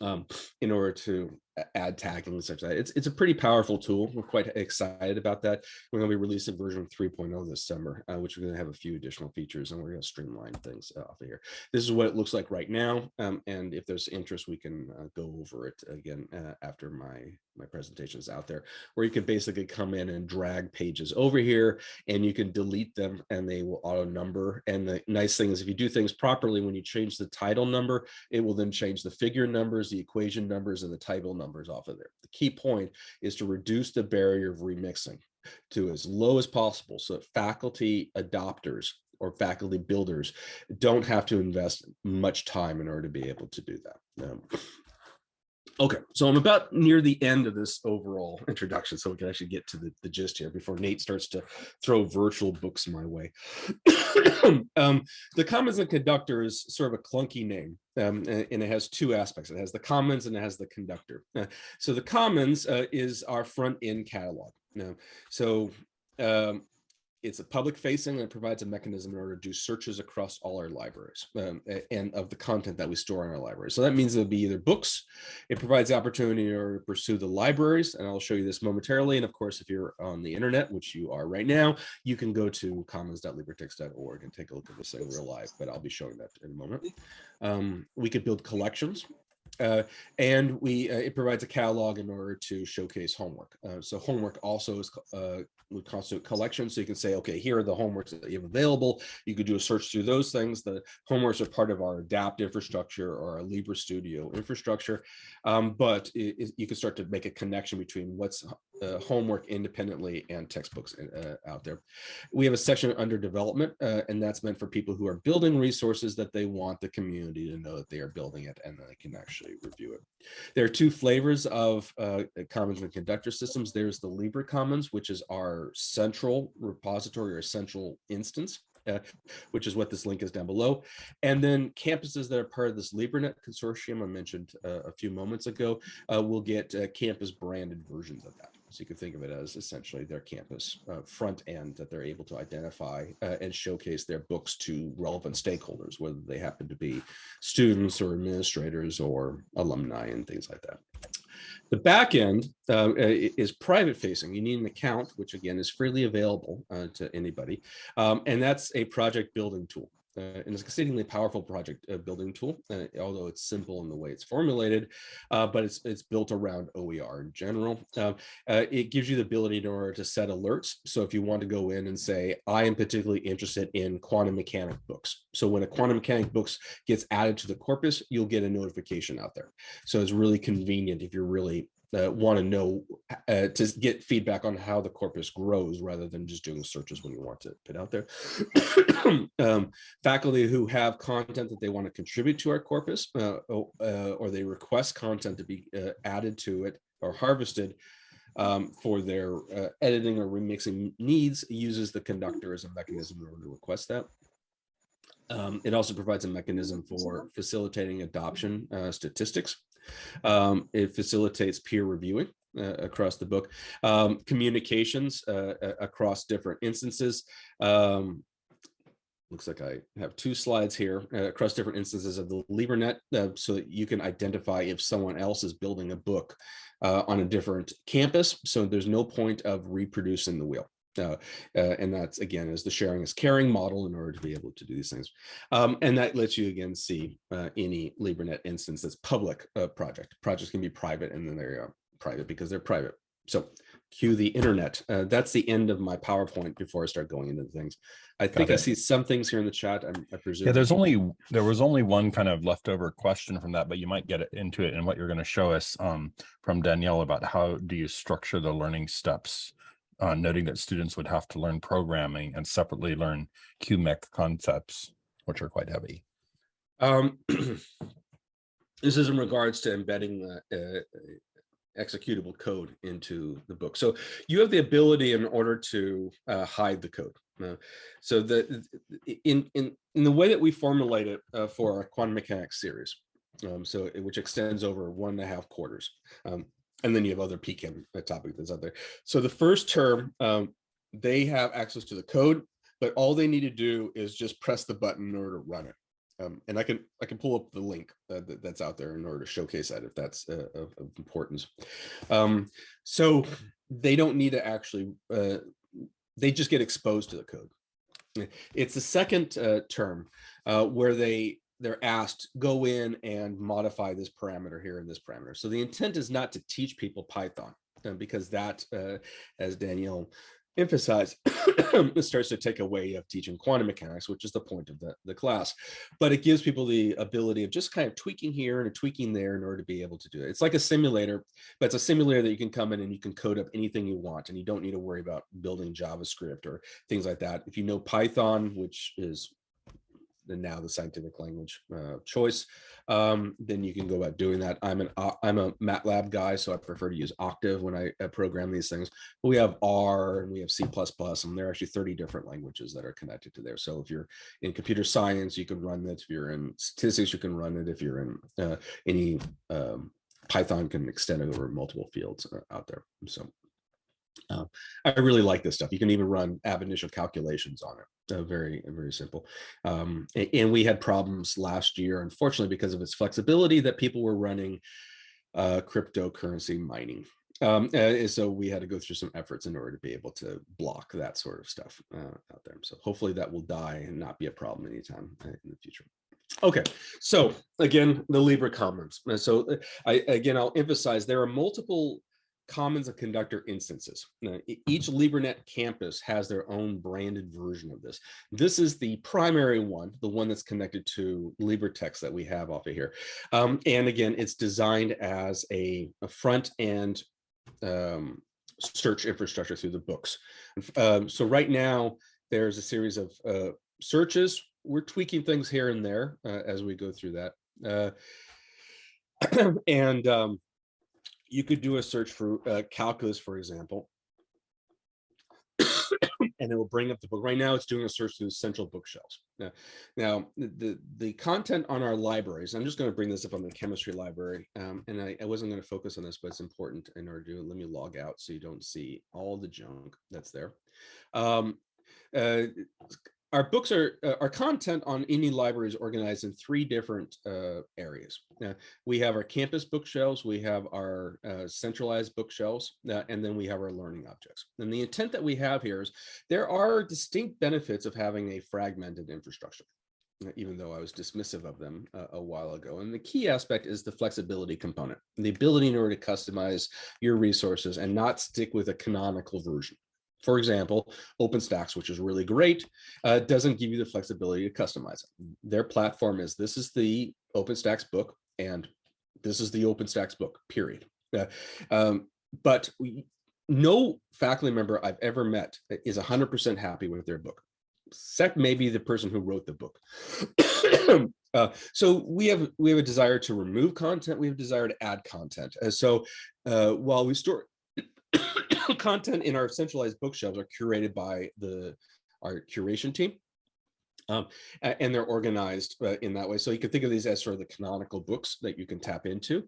um, in order to a- add tagging and such that. It's, it's a pretty powerful tool. We're quite excited about that. We're going to be releasing version 3.0 this summer, uh, which we're going to have a few additional features and we're going to streamline things uh, off of here. This is what it looks like right now. Um, and if there's interest, we can uh, go over it again uh, after my, my presentation is out there, where you can basically come in and drag pages over here and you can delete them and they will auto number. And the nice thing is if you do things properly, when you change the title number, it will then change the figure numbers, the equation numbers, and the table numbers off of there. The key point is to reduce the barrier of remixing to as low as possible so that faculty adopters or faculty builders don't have to invest much time in order to be able to do that. Um, Okay, so I'm about near the end of this overall introduction, so we can actually get to the, the gist here before Nate starts to throw virtual books my way. um, the Commons and Conductor is sort of a clunky name, um, and it has two aspects. It has the Commons and it has the Conductor. Uh, so the Commons uh, is our front end catalog. Now, so um, it's a public facing and it provides a mechanism in order to do searches across all our libraries um, and of the content that we store in our library. So that means it'll be either books, it provides the opportunity in order to pursue the libraries, and I'll show you this momentarily. And of course, if you're on the internet, which you are right now, you can go to commons.libretexts.org and take a look at this in real life, but I'll be showing that in a moment. Um, we could build collections. Uh, and we uh, it provides a catalog in order to showcase homework. Uh, so homework also is uh, would constitute collection. So you can say, okay, here are the homeworks that you have available. You could do a search through those things. The homeworks are part of our adapt infrastructure or our Libre Studio infrastructure. Um, but it, it, you can start to make a connection between what's uh, homework independently and textbooks uh, out there. We have a section under development, uh, and that's meant for people who are building resources that they want the community to know that they are building it and they can actually review it. There are two flavors of uh, Commons and Conductor systems. There's the Libre Commons, which is our central repository or central instance. Uh, which is what this link is down below. And then campuses that are part of this LibreNet consortium I mentioned uh, a few moments ago uh, will get uh, campus branded versions of that. So you can think of it as essentially their campus uh, front end that they're able to identify uh, and showcase their books to relevant stakeholders, whether they happen to be students or administrators or alumni and things like that. The back end uh, is private facing. You need an account, which again is freely available uh, to anybody. Um, and that's a project building tool. Uh, and it's an exceedingly powerful project uh, building tool, uh, although it's simple in the way it's formulated, uh, but it's it's built around OER in general. Um, uh, it gives you the ability in order to set alerts. So if you want to go in and say, I am particularly interested in quantum mechanic books. So when a quantum mechanic books gets added to the corpus, you'll get a notification out there. So it's really convenient if you're really uh, want to know uh, to get feedback on how the corpus grows rather than just doing searches when you want to put out there. um, faculty who have content that they want to contribute to our corpus uh, uh or they request content to be uh, added to it or harvested um, for their uh, editing or remixing needs uses the conductor as a mechanism in order to request that. Um, it also provides a mechanism for facilitating adoption statistics. Um, it facilitates peer reviewing uh, across the book, um, communications uh, across different instances. Um, looks like I have two slides here uh, across different instances of the LibreNet uh, so that you can identify if someone else is building a book uh, on a different campus. So there's no point of reproducing the wheel. Uh, uh, and that's again is the sharing is caring model in order to be able to do these things. Um, and that lets you again see uh, any LibreNet instance that's public uh, project. Projects can be private and then they're uh, private because they're private. So cue the internet. Uh, that's the end of my PowerPoint before I start going into things. I think I see some things here in the chat. I'm, I presume. Yeah, there's only there was only one kind of leftover question from that, but you might get it into it and what you're going to show us um, from Danielle about how do you structure the learning steps uh, noting that students would have to learn programming and separately learn QMEC concepts, which are quite heavy. Um, this is in regards to embedding uh, uh, executable code into the book. So you have the ability in order to uh, hide the code. Uh, so the in in in the way that we formulate it uh, for our quantum mechanics series, um, so which extends over one and a half quarters. Um, and then you have other PChem topic that's out there. So the first term, um, they have access to the code, but all they need to do is just press the button in order to run it. Um, and I can I can pull up the link uh, that, that's out there in order to showcase that if that's uh, of, of, importance. Um, so they don't need to actually uh, they just get exposed to the code. It's the second uh, term uh, where they they're asked go in and modify this parameter here and this parameter. So the intent is not to teach people Python uh, because that, as Danielle emphasized, starts to take away of teaching quantum mechanics which is the point of the, the class. But it gives people the ability of just kind of tweaking here and tweaking there in order to be able to do it. It's like a simulator but it's a simulator that you can come in and you can code up anything you want and you don't need to worry about building javascript or things like that. If you know python which is now the scientific language uh, choice, um, then you can go about doing that. I'm an uh, I'm a MATLAB guy, so I prefer to use Octave when I program these things. But we have R and we have C++, and there are actually 30 different languages that are connected to there. So if you're in computer science, you can run it. If you're in statistics, you can run it. If you're in uh, any um, Python can extend over multiple fields uh, out there. So uh, I really like this stuff. You can even run ab initio calculations on it. Uh, very, very simple. Um, and we had problems last year, unfortunately, because of its flexibility that people were running uh, cryptocurrency mining. Um, uh, so we had to go through some efforts in order to be able to block that sort of stuff uh, out there. So hopefully that will die and not be a problem anytime uh, in the future. Okay, so again, the Libre Commons. So I, again, I'll emphasize there are multiple Commons and Conductor instances. Now, each LibreNet campus has their own branded version of this. This is the primary one, the one that's connected to LibreText that we have off of here. Um, and again, it's designed as a, a front end um, search infrastructure through the books. Um, so right now, there's a series of uh, searches. We're tweaking things here and there uh, as we go through that. Uh, and um, you could do a search for uh, calculus, for example, and it will bring up the book. Right now, it's doing a search through central bookshelves. Now, now the, the content on our libraries, I'm just going to bring this up on the chemistry library, um, and I, I wasn't going to focus on this, but it's important in order to let me log out so you don't see all the junk that's there. Um, uh, our books are uh, our content on any library is organized in three different uh, areas. Uh, we have our campus bookshelves, we have our uh, centralized bookshelves, uh, and then we have our learning objects. And the intent that we have here is there are distinct benefits of having a fragmented infrastructure uh, even though I was dismissive of them a while ago. And the key aspect is the flexibility component, the ability in order to customize your resources and not stick with a canonical version. For example, OpenStax, which is really great, uh, doesn't give you the flexibility to customize it. Their platform is this is the OpenStax book and this is the OpenStax book, period. Uh, um, but we, no faculty member I've ever met is 100% happy with their book, except maybe the person who wrote the book. uh, so we have we have a desire to remove content, we have a desire to add content. Uh, so uh, while we store content in our centralized bookshelves are curated by the our curation team. Um, and they're organized uh, in that way. So you can think of these as sort of the canonical books that you can tap into.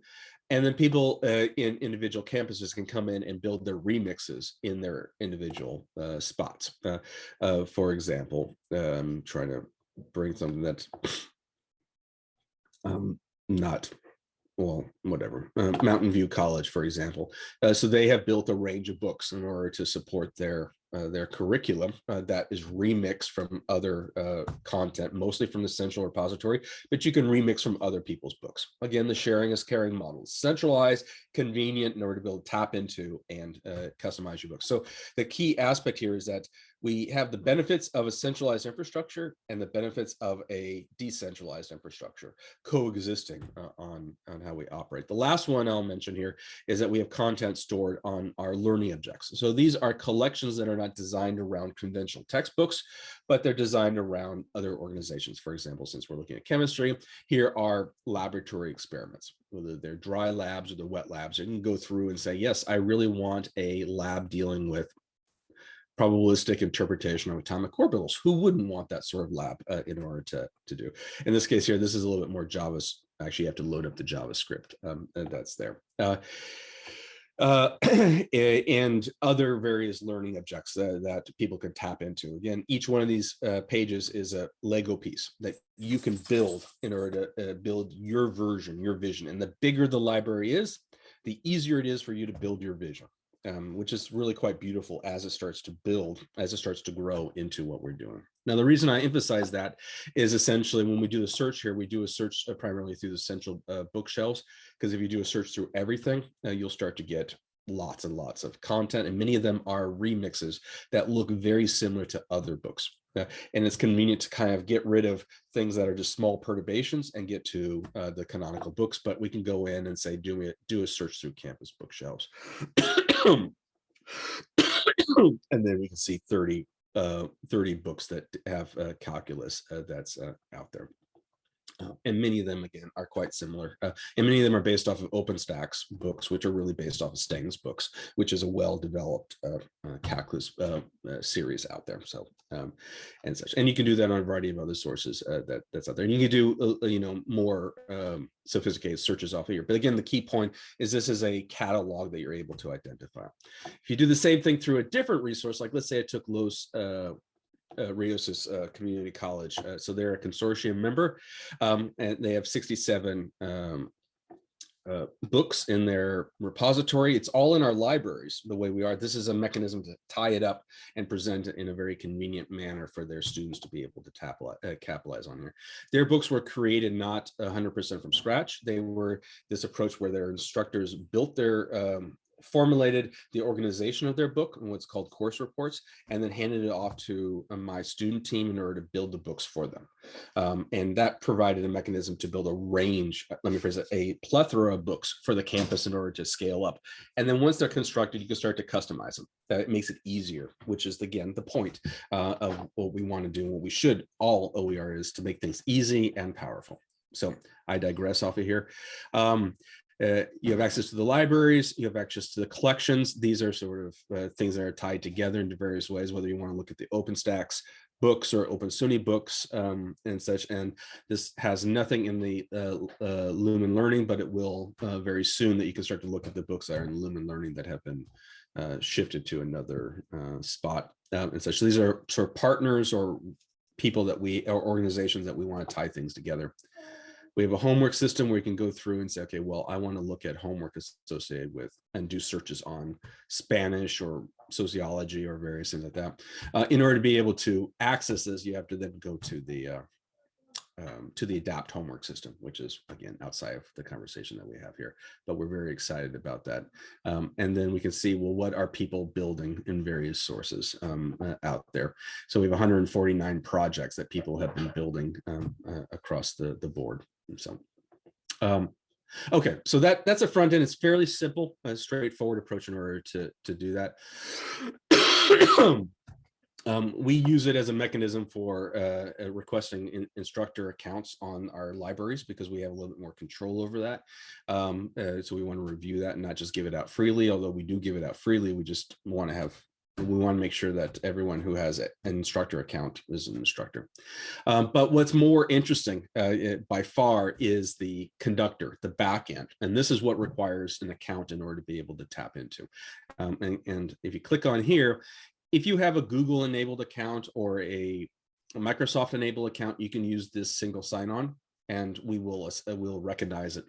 And then people uh, in individual campuses can come in and build their remixes in their individual uh, spots. Uh, uh, for example, um, trying to bring something that's um, not well, whatever, uh, Mountain View College, for example. Uh, so they have built a range of books in order to support their uh, their curriculum uh, that is remixed from other uh, content, mostly from the central repository, but you can remix from other people's books. Again, the sharing is caring model, centralized, convenient in order to be able to tap into and uh, customize your books. So the key aspect here is that we have the benefits of a centralized infrastructure and the benefits of a decentralized infrastructure coexisting uh, on, on how we operate. The last one I'll mention here is that we have content stored on our learning objects. So these are collections that are not designed around conventional textbooks, but they're designed around other organizations. For example, since we're looking at chemistry, here are laboratory experiments, whether they're dry labs or they're wet labs. You can go through and say, yes, I really want a lab dealing with probabilistic interpretation of atomic orbitals. Who wouldn't want that sort of lab uh, in order to, to do? In this case here, this is a little bit more Java. Actually, you have to load up the JavaScript um, that's there. Uh, uh, and other various learning objects that, that people can tap into. Again, each one of these uh, pages is a Lego piece that you can build in order to uh, build your version, your vision. And the bigger the library is, the easier it is for you to build your vision, um, which is really quite beautiful as it starts to build, as it starts to grow into what we're doing. Now, the reason I emphasize that is essentially when we do the search here, we do a search uh, primarily through the central uh, bookshelves, because if you do a search through everything, uh, you'll start to get lots and lots of content, and many of them are remixes that look very similar to other books. Uh, and it's convenient to kind of get rid of things that are just small perturbations and get to uh, the canonical books, but we can go in and say, do, it, do a search through campus bookshelves. and then we can see 30 uh, 30 books that have uh, calculus that's uh, out there. Uh, and many of them, again, are quite similar. Uh, and many of them are based off of OpenStax books, which are really based off of Strang's books, which is a well-developed uh, uh, calculus uh, uh, series out there. So, um, and such. And you can do that on a variety of other sources that that's out there. And you can do, you know, more um, sophisticated searches off of here. But again, the key point is this is a catalog that you're able to identify. If you do the same thing through a different resource, like let's say I took Los uh, uh, Community College. Uh, so they're a consortium member um, and they have 67 um, uh, books in their repository. It's all in our libraries the way we are. This is a mechanism to tie it up and present it in a very convenient manner for their students to be able to tap, uh, capitalize on here. Their books were created not 100% from scratch. They were this approach where their instructors built their um, formulated the organization of their book and what's called course reports, and then handed it off to uh, my student team in order to build the books for them. Um, and that provided a mechanism to build a range, uh, let me phrase it, a plethora of books for the campus in order to scale up. And then once they're constructed, you can start to customize them. That makes it easier, which is again, the point uh, of what we want to do, and what we should all OER is to make things easy and powerful. So I digress off of here. Um, uh, you have access to the libraries, you have access to the collections. These are sort of uh, things that are tied together into various ways, whether you want to look at the OpenStax books or Open SUNY books um, and such. And this has nothing in the uh, uh Lumen Learning, but it will uh, very soon that you can start to look at the books that are in Lumen Learning that have been uh, shifted to another spot and such. So these are sort of partners or people that we, or organizations that we want to tie things together. We have a homework system where you can go through and say, okay, well, I want to look at homework associated with and do searches on Spanish or sociology or various things like that. Uh, in order to be able to access this, you have to then go to the uh, um, to the adapt homework system, which is again outside of the conversation that we have here, but we're very excited about that. Um, and then we can see, well, what are people building in various sources um, uh, out there? So we have 149 projects that people have been building um, uh, across the, the board. So, um, okay, so that that's a front end. It's fairly simple, a straightforward approach in order to to do that. um, we use it as a mechanism for uh, uh, requesting in, instructor accounts on our libraries because we have a little bit more control over that. Um, uh, so we want to review that and not just give it out freely, although we do give it out freely. We just want to have we want to make sure that everyone who has an instructor account is an instructor. Um, but what's more interesting uh, it, by far is the conductor, the backend. And this is what requires an account in order to be able to tap into. Um, and, and if you click on here, if you have a Google enabled account or a, a Microsoft enabled account, you can use this single sign-on and we will, uh, we'll recognize it.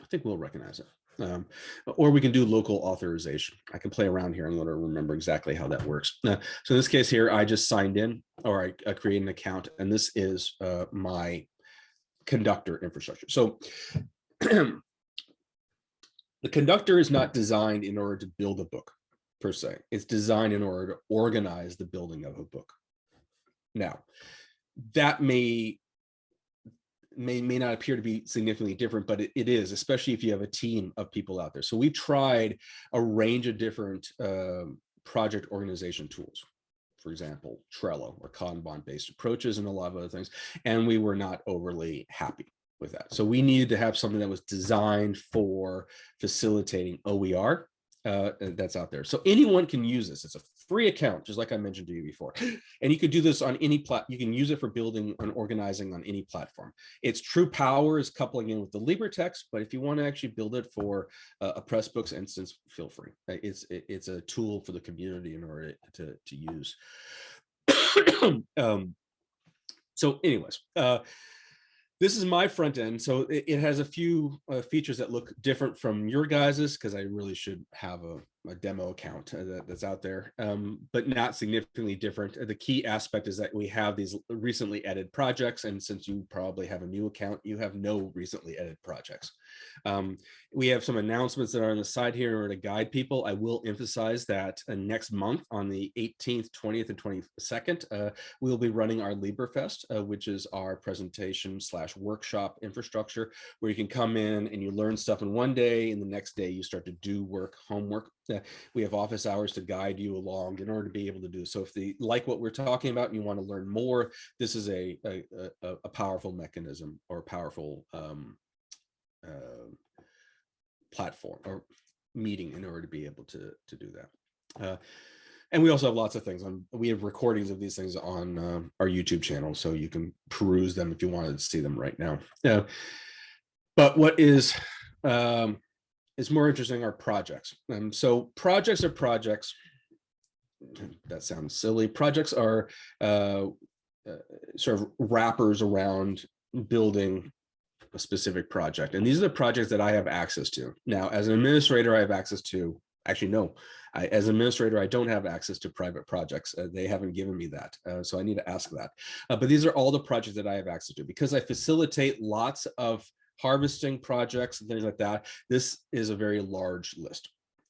I think we'll recognize it. Um, or we can do local authorization. I can play around here and let her remember exactly how that works. Uh, so in this case here, I just signed in or I, I create an account and this is uh, my conductor infrastructure. So the conductor is not designed in order to build a book per se. It's designed in order to organize the building of a book. Now, that may may may not appear to be significantly different, but it, it is, especially if you have a team of people out there. So we've tried a range of different um, project organization tools. For example, Trello or Kanban-based approaches and a lot of other things. And we were not overly happy with that. So we needed to have something that was designed for facilitating OER uh, that's out there. So anyone can use this. It's a free account, just like I mentioned to you before. And you could do this on any plat. You can use it for building and organizing on any platform. Its true power is coupling in with the LibreText, but if you want to actually build it for uh, a Pressbooks instance, feel free. It's it's a tool for the community in order to to use. um, so, anyways, uh, this is my front end. So it, it has a few uh, features that look different from your guys's because I really should have a a demo account uh, that, that's out there, um, but not significantly different. The key aspect is that we have these recently edited projects, and since you probably have a new account, you have no recently edited projects. Um, we have some announcements that are on the side here in order to guide people. I will emphasize that uh, next month on the 18th, 20th, and 22nd, uh, we'll be running our LibreFest, uh, which is our presentation slash workshop infrastructure, where you can come in and you learn stuff in one day, and the next day you start to do work, homework we have office hours to guide you along in order to be able to do so if they like what we're talking about and you want to learn more this is a a, a, a powerful mechanism or powerful um, uh, platform or meeting in order to be able to to do that uh, and we also have lots of things on we have recordings of these things on uh, our youtube channel so you can peruse them if you wanted to see them right now yeah but what is um, is more interesting are projects. Um, so projects are projects. That sounds silly. Projects are uh, uh, sort of wrappers around building a specific project. And these are the projects that I have access to. Now, as an administrator, I have access to, actually, no, I, as an administrator, I don't have access to private projects. Uh, they haven't given me that. Uh, so I need to ask that. Uh, but these are all the projects that I have access to because I facilitate lots of harvesting projects and things like that. This is a very large list,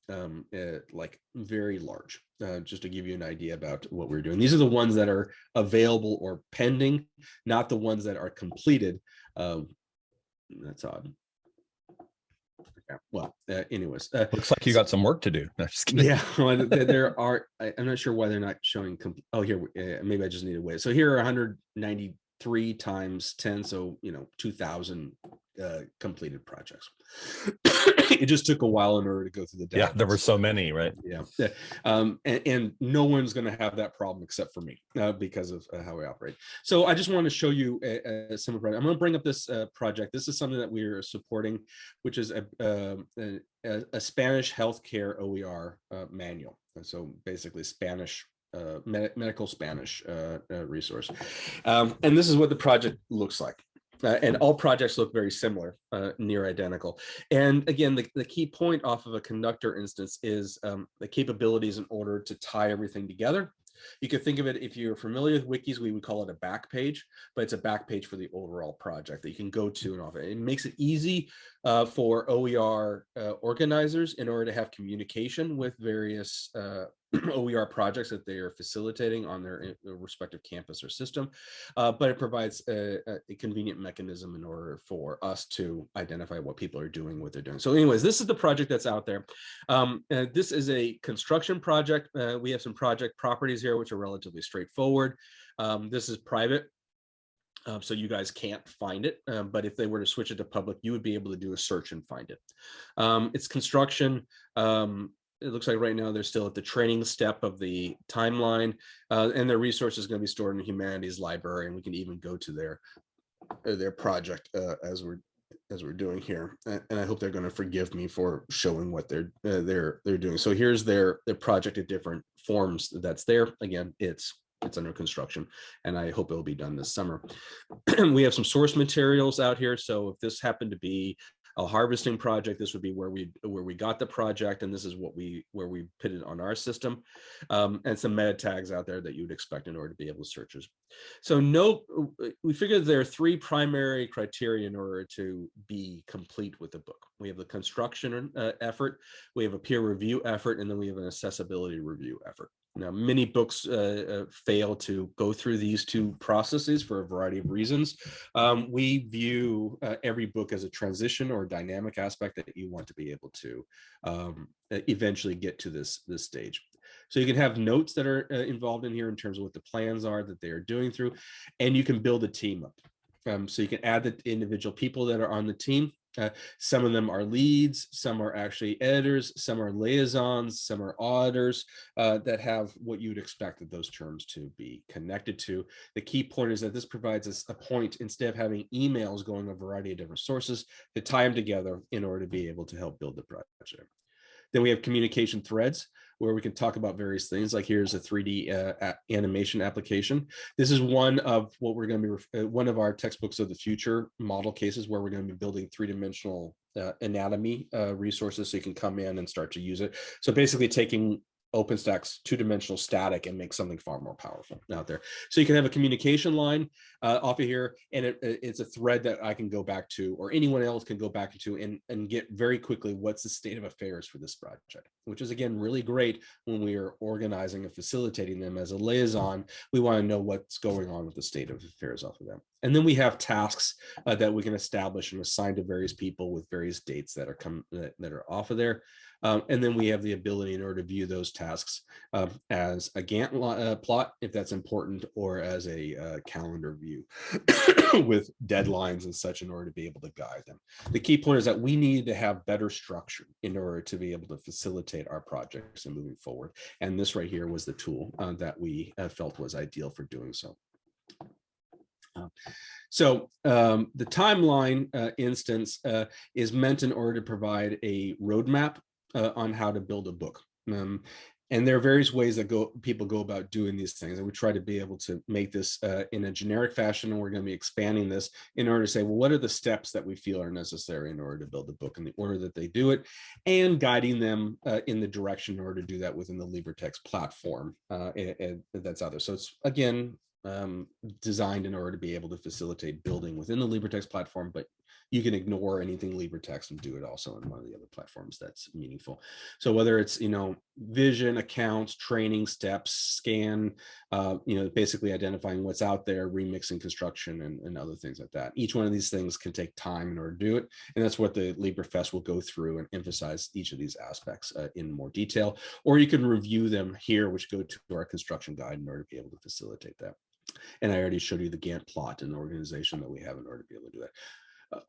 um, uh, like very large, uh, just to give you an idea about what we're doing. These are the ones that are available or pending, not the ones that are completed. Um, that's odd. Well, uh, anyways, uh, looks like you got some work to do. No, yeah, well, there are. I, am not sure why they're not showing. Oh, here, uh, maybe I just need to wait. So here are 193 times 10, so you know, 2,000 uh, completed projects. it just took a while in order to go through the data. Yeah, there were so many, right? Yeah. yeah. Um, and, and, no one's going to have that problem except for me uh, because of uh, how we operate. So I just want to show you a, a some of I'm going to bring up this uh, project. This is something that we are supporting, which is a, um, a, a Spanish healthcare OER uh, manual. And so basically Spanish uh, med medical Spanish uh, uh, resource. Um, and this is what the project looks like. Uh, and all projects look very similar, uh, near identical. And again, the, the key point off of a conductor instance is um, the capabilities in order to tie everything together. You could think of it, if you're familiar with wikis, we would call it a back page, but it's a back page for the overall project that you can go to and off it. It makes it easy uh, for OER uh, organizers in order to have communication with various uh, OER projects that they are facilitating on their, their respective campus or system, uh, but it provides a, a, convenient mechanism in order for us to identify what people are doing, what they're doing. So anyways, this is the project that's out there. Um, this is a construction project. Uh, we have some project properties here, which are relatively straightforward. Um, this is private. Um, so you guys can't find it, um, but if they were to switch it to public, you would be able to do a search and find it. Um, it's construction. Um, it looks like right now they're still at the training step of the timeline uh, and their resources is going to be stored in the humanities library and we can even go to their uh, their project uh, as we're as we're doing here and i hope they're going to forgive me for showing what they're uh, they're they're doing so here's their their project at different forms that's there again it's it's under construction and i hope it'll be done this summer we have some source materials out here so if this happened to be a harvesting project, this would be where we where we got the project, and this is what we where we put it on our system, um, and some meta tags out there that you would expect in order to be able to search. So no, we figured there are three primary criteria in order to be complete with the book. We have the construction uh, effort, we have a peer review effort, and then we have an accessibility review effort. Now, many books uh, uh, fail to go through these two processes for a variety of reasons. Um, we view uh, every book as a transition or dynamic aspect that you want to be able to um, eventually get to this, this stage. So you can have notes that are uh, involved in here in terms of what the plans are that they are doing through, and you can build a team up. Um, so you can add the individual people that are on the team Uh, some of them are leads, some are actually editors, some are liaisons, some are auditors uh, that have what you would expect of those terms to be connected to. The key point is that this provides us a point instead of having emails going a variety of different sources to tie them together in order to be able to help build the project. Then we have communication threads where we can talk about various things like here's a 3D uh, animation application. This is one of what we're going to be, uh, one of our textbooks of the future model cases where we're going to be building three-dimensional uh, anatomy uh, resources so you can come in and start to use it. So basically taking OpenStax two-dimensional static and make something far more powerful out there. So you can have a communication line uh, off of here, and it, it's a thread that I can go back to, or anyone else can go back to, and, and get very quickly what's the state of affairs for this project, which is again really great when we are organizing and facilitating them as a liaison. We want to know what's going on with the state of affairs off of them. And then we have tasks uh, that we can establish and assign to various people with various dates that are come that, that are off of there. Um, and then we have the ability in order to view those tasks uh, as a Gantt uh, plot, if that's important, or as a uh, calendar view with deadlines and such in order to be able to guide them. The key point is that we need to have better structure in order to be able to facilitate our projects and moving forward. And this right here was the tool uh, that we uh, felt was ideal for doing so. Uh, so um, the timeline uh, instance uh, is meant in order to provide a roadmap uh, on how to build a book. Um, and there are various ways that go people go about doing these things. And we try to be able to make this uh, in a generic fashion. And we're going to be expanding this in order to say, well, what are the steps that we feel are necessary in order to build the book in the order that they do it and guiding them uh, in the direction in order to do that within the LibreText platform uh, and, and that's out there. So it's again, um, designed in order to be able to facilitate building within the LibreText platform, but you can ignore anything LibreText and do it also in one of the other platforms that's meaningful. So whether it's, you know, vision, accounts, training steps, scan, uh, you know, basically identifying what's out there, remixing construction and, and other things like that. Each one of these things can take time in order to do it. And that's what the LibreFest will go through and emphasize each of these aspects uh, in more detail, or you can review them here, which go to our construction guide in order to be able to facilitate that. And I already showed you the Gantt plot and the organization that we have in order to be able to do that.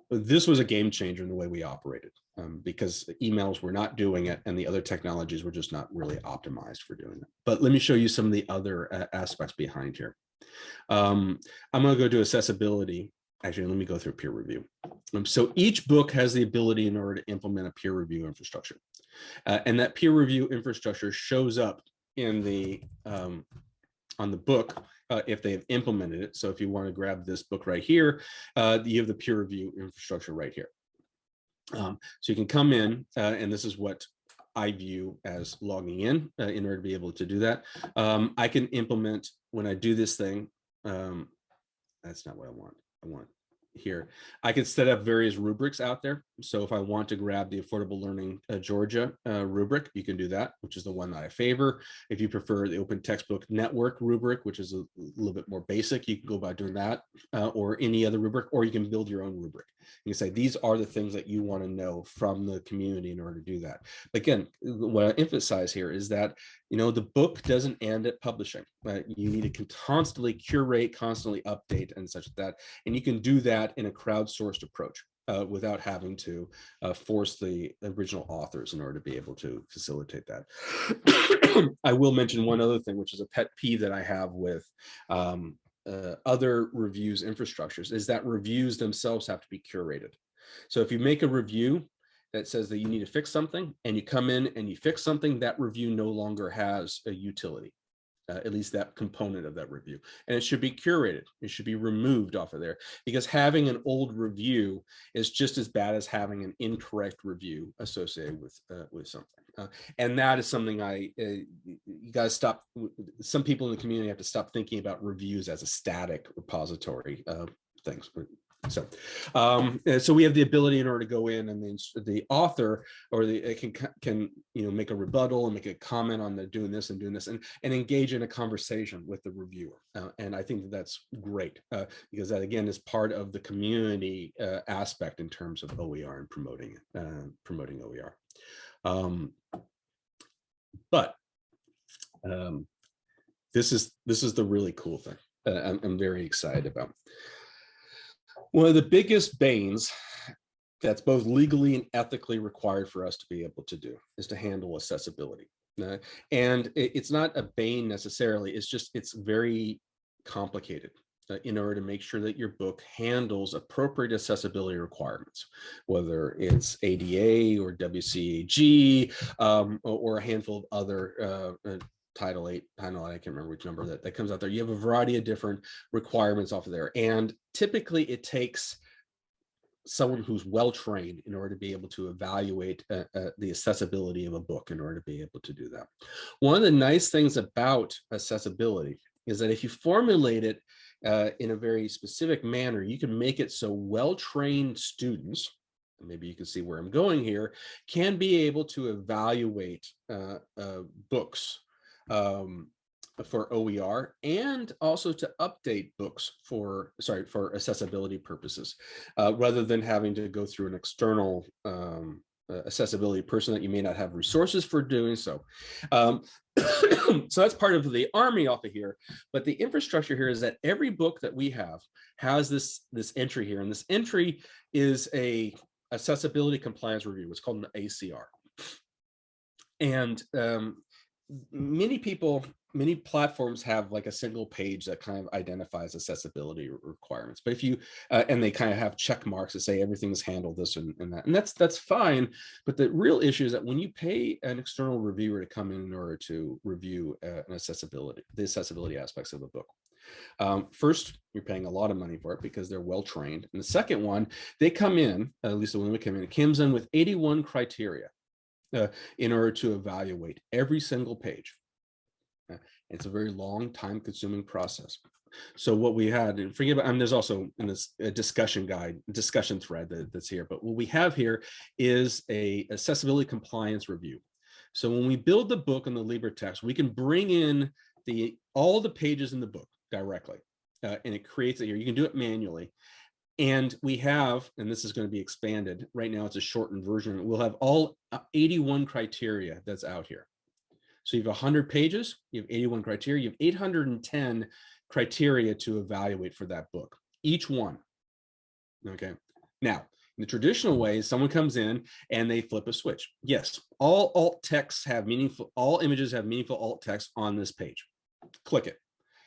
This was a game changer in the way we operated um, because emails were not doing it and the other technologies were just not really optimized for doing it. But let me show you some of the other uh, aspects behind here. Um, I'm going to go to accessibility. Actually, let me go through peer review. Um, so each book has the ability in order to implement a peer review infrastructure. Uh, and that peer review infrastructure shows up in the um, on the book uh, if they have implemented it. So if you want to grab this book right here, uh, you have the peer review infrastructure right here. Um, so you can come in, uh, and this is what I view as logging in uh, in order to be able to do that. Um, I can implement when I do this thing. Um, that's not what I want. I want here. I can set up various rubrics out there. So if I want to grab the Affordable Learning uh, Georgia uh, rubric, you can do that, which is the one that I favor. If you prefer the Open Textbook Network rubric, which is a little bit more basic, you can go about doing that uh, or any other rubric, or you can build your own rubric. You can say, these are the things that you want to know from the community in order to do that. Again, what I emphasize here is that, you know, the book doesn't end at publishing. You need to constantly curate, constantly update and such that. And you can do that in a crowdsourced approach uh, without having to uh, force the original authors in order to be able to facilitate that. I will mention one other thing, which is a pet peeve that I have with um, uh, other reviews infrastructures, is that reviews themselves have to be curated. So if you make a review that says that you need to fix something and you come in and you fix something, that review no longer has a utility uh, at least that component of that review. And it should be curated. It should be removed off of there because having an old review is just as bad as having an incorrect review associated with uh, with something. Uh, and that is something I, uh, you guys stop, some people in the community have to stop thinking about reviews as a static repository things. So, um, so we have the ability in order to go in and then the author or the it can can you know make a rebuttal and make a comment on the doing this and doing this and and engage in a conversation with the reviewer. Uh, and I think that that's great uh, because that again is part of the community uh, aspect in terms of OER and promoting it, uh, promoting OER. Um, but um, this is this is the really cool thing. I'm, I'm very excited about. One of the biggest banes that's both legally and ethically required for us to be able to do is to handle accessibility. Uh, and it's not a bane necessarily, it's just, it's very complicated uh, in order to make sure that your book handles appropriate accessibility requirements, whether it's ADA or WCAG um, or, a handful of other uh, uh Title 8, Title 8, I can't remember which number that, that comes out there. You have a variety of different requirements off of there. And typically it takes someone who's well trained in order to be able to evaluate uh, uh, the accessibility of a book in order to be able to do that. One of the nice things about accessibility is that if you formulate it uh, in a very specific manner, you can make it so well-trained students, maybe you can see where I'm going here, can be able to evaluate uh, uh, books um, for OER and also to update books for, sorry, for accessibility purposes, uh, rather than having to go through an external um, uh, accessibility person that you may not have resources for doing so. Um, so that's part of the army off of here. But the infrastructure here is that every book that we have has this, this entry here. And this entry is a accessibility compliance review. It's called an ACR. And um, many people many platforms have like a single page that kind of identifies accessibility requirements but if you uh, and they kind of have check marks that say everything's handled this and, and, that and that's that's fine but the real issue is that when you pay an external reviewer to come in in order to review uh, an accessibility the accessibility aspects of a book um, first you're paying a lot of money for it because they're well trained and the second one they come in at least the one we come in comes in with 81 criteria uh, in order to evaluate every single page it's a very long time consuming process. So what we had, and forget about, and there's also in this a discussion guide, discussion thread that, that's here, but what we have here is a accessibility compliance review. So when we build the book on the LibreText, we can bring in the all the pages in the book directly, uh, and it creates it here. You can do it manually. And we have, and this is going to be expanded, right now it's a shortened version, we'll have all uh, 81 criteria that's out here. So you have 100 pages, you have 81 criteria, you have 810 criteria to evaluate for that book, each one. Okay. Now, in the traditional way, someone comes in and they flip a switch. Yes, all alt texts have meaningful, all images have meaningful alt text on this page. Click it.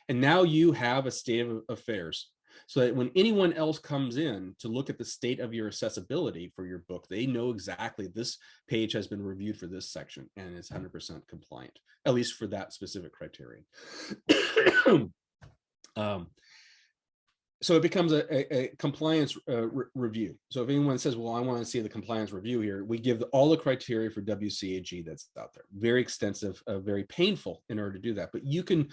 And now you have a state of affairs so that when anyone else comes in to look at the state of your accessibility for your book, they know exactly this page has been reviewed for this section and it's 100% compliant, at least for that specific criterion. um, so it becomes a, a, a compliance uh, re review. So if anyone says, well, I want to see the compliance review here, we give all the criteria for WCAG that's out there. Very extensive, uh, very painful in order to do that. But you can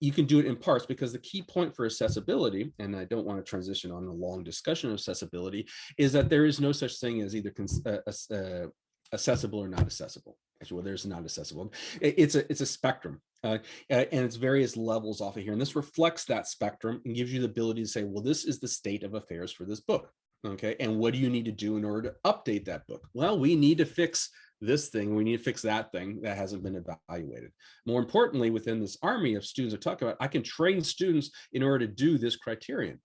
you can do it in parts because the key point for accessibility, and I don't want to transition on a long discussion of accessibility, is that there is no such thing as either uh, uh, accessible or not accessible. Actually, well, there's not accessible. It's a it's a spectrum, uh, and it's various levels off of here. And this reflects that spectrum and gives you the ability to say, well, this is the state of affairs for this book. Okay, and what do you need to do in order to update that book? Well, we need to fix this thing, we need to fix that thing that hasn't been evaluated. More importantly, within this army of students I talk about, I can train students in order to do this criterion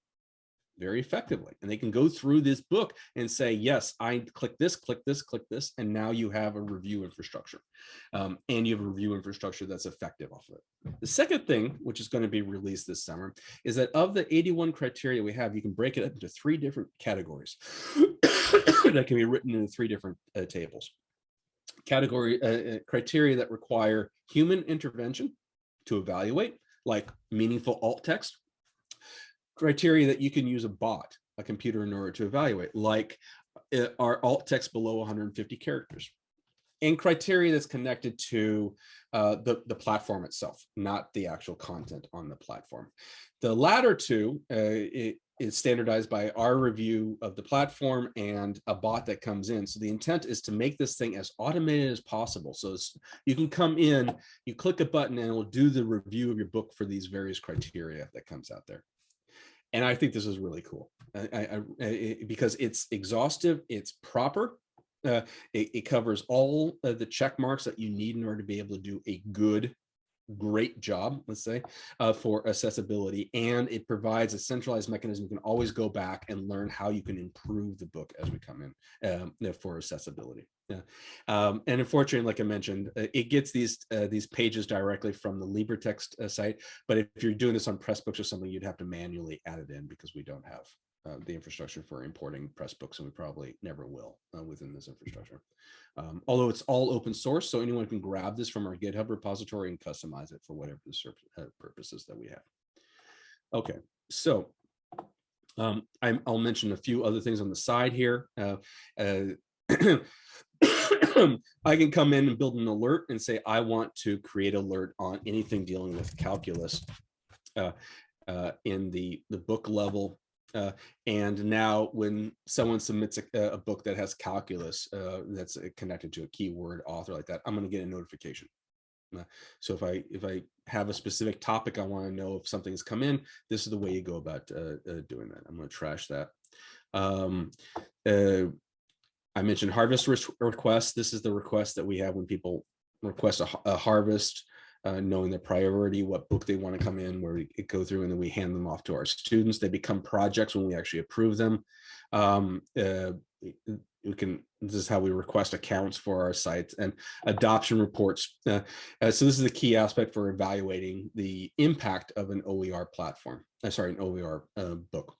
very effectively. And they can go through this book and say, yes, I click this, click this, click this, and now you have a review infrastructure. Um, and you have a review infrastructure that's effective off of it. The second thing, which is going to be released this summer, is that of the 81 criteria we have, you can break it up into three different categories that can be written in three different uh, tables. Category uh, uh criteria that require human intervention to evaluate, like meaningful alt text, criteria that you can use a bot, a computer in order to evaluate, like uh, are alt text below 150 characters and criteria that's connected to uh, the, the platform itself, not the actual content on the platform. The latter two uh, is standardized by our review of the platform and a bot that comes in. So the intent is to make this thing as automated as possible. So you can come in, you click a button and it will do the review of your book for these various criteria that comes out there and I think this is really cool I, I, I, because it's exhaustive, it's proper, uh, it, it, covers all the check marks that you need in order to be able to do a good great job, let's say, uh, for accessibility, and it provides a centralized mechanism. You can always go back and learn how you can improve the book as we come in um, for accessibility. Yeah, um, and unfortunately, like I mentioned, uh, it gets these uh, these pages directly from the LibreText uh, site. But if you're doing this on Pressbooks or something, you'd have to manually add it in because we don't have uh, the infrastructure for importing Pressbooks, and we probably never will uh, within this infrastructure. Um, although it's all open source, so anyone can grab this from our GitHub repository and customize it for whatever the uh, purposes that we have. Okay, so um, i will mention a few other things on the side here. I can come in and build an alert and say, I want to create alert on anything dealing with calculus uh, uh, in the, the book level uh, and now when someone submits a, a book that has calculus uh, that's connected to a keyword author like that, I'm going to get a notification. Uh, so if I if I have a specific topic, I want to know if something's come in, this is the way you go about uh, doing that. I'm going to trash that. Um, I mentioned harvest requests. This is the request that we have when people request a, a harvest uh, knowing their priority, what book they want to come in, where we go through, and then we hand them off to our students. They become projects when we actually approve them. Um, uh, we can this is how we request accounts for our sites and adoption reports uh, uh, so this is the key aspect for evaluating the impact of an oer platform uh, sorry an oer uh, book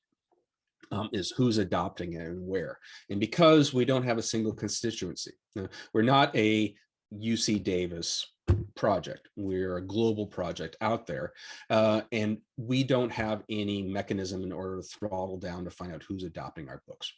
um, is who's adopting it and where and because we don't have a single constituency uh, we're not a uc davis project. We're a global project out there, uh, and we don't have any mechanism in order to throttle down to find out who's adopting our books.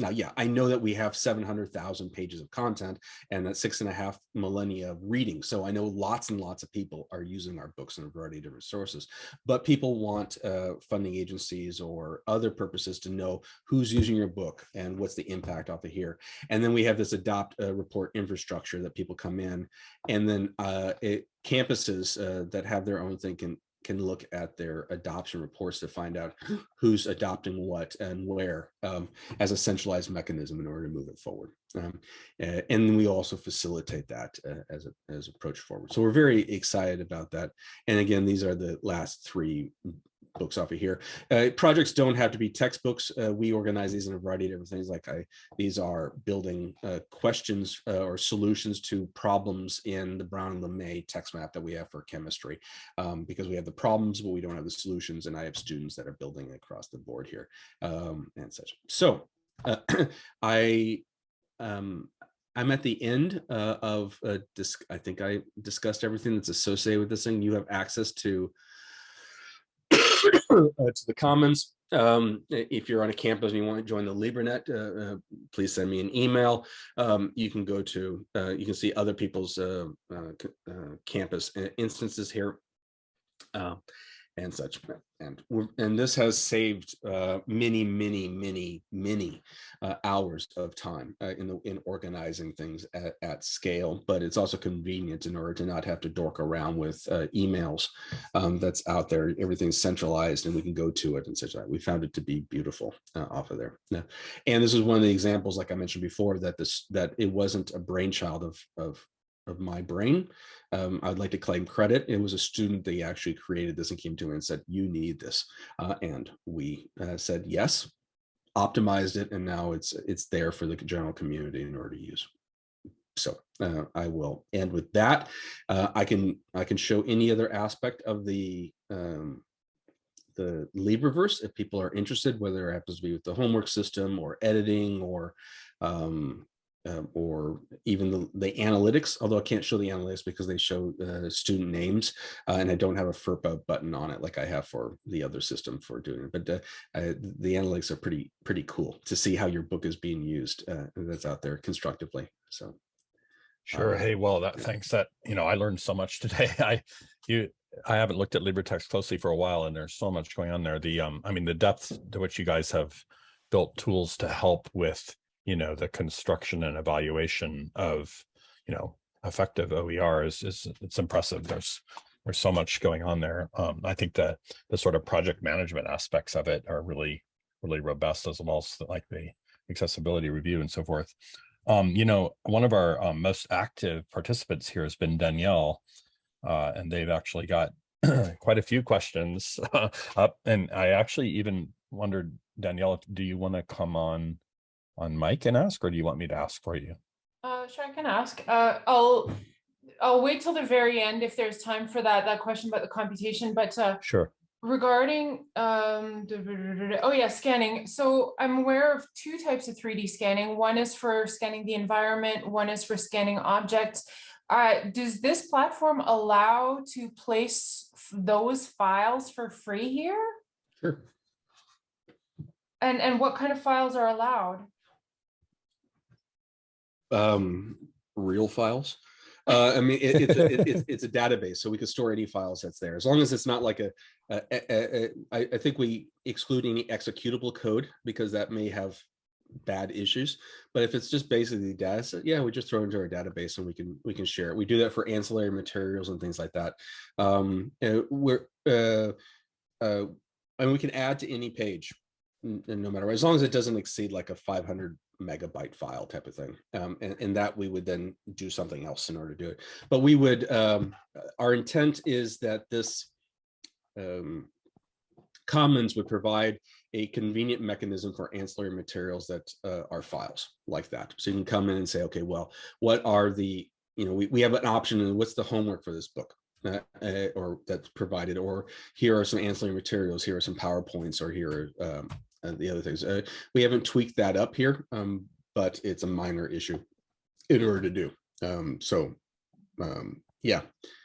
Now, yeah, I know that we have 700,000 pages of content and that six and a half millennia of reading. So I know lots and lots of people are using our books in a variety of different sources, but people want uh, funding agencies or other purposes to know who's using your book and what's the impact off of here. And then we have this adopt uh, report infrastructure that people come in and then uh, it, campuses uh, that have their own thing can can look at their adoption reports to find out who's adopting what and where um, as a centralized mechanism in order to move it forward. Um, and we also facilitate that uh, as a as approach forward. So we're very excited about that. And again, these are the last three books off of here. Uh, projects don't have to be textbooks. Uh, we organize these in a variety of different things. Like I, these are building uh, questions uh, or solutions to problems in the Brown and LeMay text map that we have for chemistry, um, because we have the problems, but we don't have the solutions. And I have students that are building across the board here um, and such. So uh, I, um, I'm at the end uh, of uh, I think I discussed everything that's associated with this thing. You have access to to the Commons. Um, if you're on a campus and you want to join the LibreNet, uh, uh, please send me an email. Um, you can go to, uh, you can see other people's uh, uh, campus instances here and such. And, and this has saved uh, many, many, many, many uh, hours of time uh, in the, in organizing things at, at, scale. But it's also convenient in order to not have to dork around with uh, emails um, that's out there. Everything's centralized, and we can go to it and such. That we found it to be beautiful uh, off of there. Yeah. And this is one of the examples, like I mentioned before, that this that it wasn't a brainchild of of of my brain. Um, I'd like to claim credit. It was a student that actually created this and came to me and said, you need this. Uh, and we uh, said, yes, optimized it. And now it's, it's there for the general community in order to use. So uh, I will end with that. Uh, I can I can show any other aspect of the um, the LibreVerse if people are interested, whether it happens to be with the homework system or editing or um, um, or even the, the, analytics, although I can't show the analytics because they show uh, student names uh, and I don't have a FERPA button on it like I have for the other system for doing it. But uh, I, the analytics are pretty, pretty cool to see how your book is being used uh, that's out there constructively. So. Sure. hey, well, that thanks that, you know, I learned so much today. I, you, I haven't looked at LibreText closely for a while and there's so much going on there. The, um, I mean, the depth to which you guys have built tools to help with you know, the construction and evaluation of, you know, effective OER is, is it's impressive. There's, there's so much going on there. Um, I think that the sort of project management aspects of it are really, really robust as well as like the accessibility review and so forth. Um, you know, one of our um, most active participants here has been Danielle. uh, and they've actually got quite a few questions up. And I actually even wondered, Danielle, do you want to come on on mic and ask, or do you want me to ask for you? Uh, sure, I can ask. Uh, I'll I'll wait till the very end if there's time for that that question about the computation. But uh, Sure. regarding um, oh yeah, scanning. So I'm aware of two types of 3D scanning. One is for scanning the environment. One is for scanning objects. Uh, does this platform allow to place those files for free here? Sure. And and what kind of files are allowed? Um, real files. Uh, I mean, it, it's, a, it, it's, a database, so we can store any files that's there, as long as it's not like a, I, I think we exclude any executable code because that may have bad issues. But if it's just basically data set, yeah, we just throw into our database and we can we can share it. We do that for ancillary materials and things like that. Um, we're uh, uh, and we can add to any page, no matter what, as long as it doesn't exceed like a 500 megabyte file type of thing. Um, and, and that we would then do something else in order to do it. But we would, um, our intent is that this um, Commons would provide a convenient mechanism for ancillary materials that uh, are files like that. So you can come in and say, okay, well, what are the, you know, we, we have an option and what's the homework for this book? Uh, uh, or that's provided, or here are some ancillary materials, here are some PowerPoints, or here are um, and the other things. Uh, we haven't tweaked that up here, um, but it's a minor issue in order to do. Um, so, um, yeah,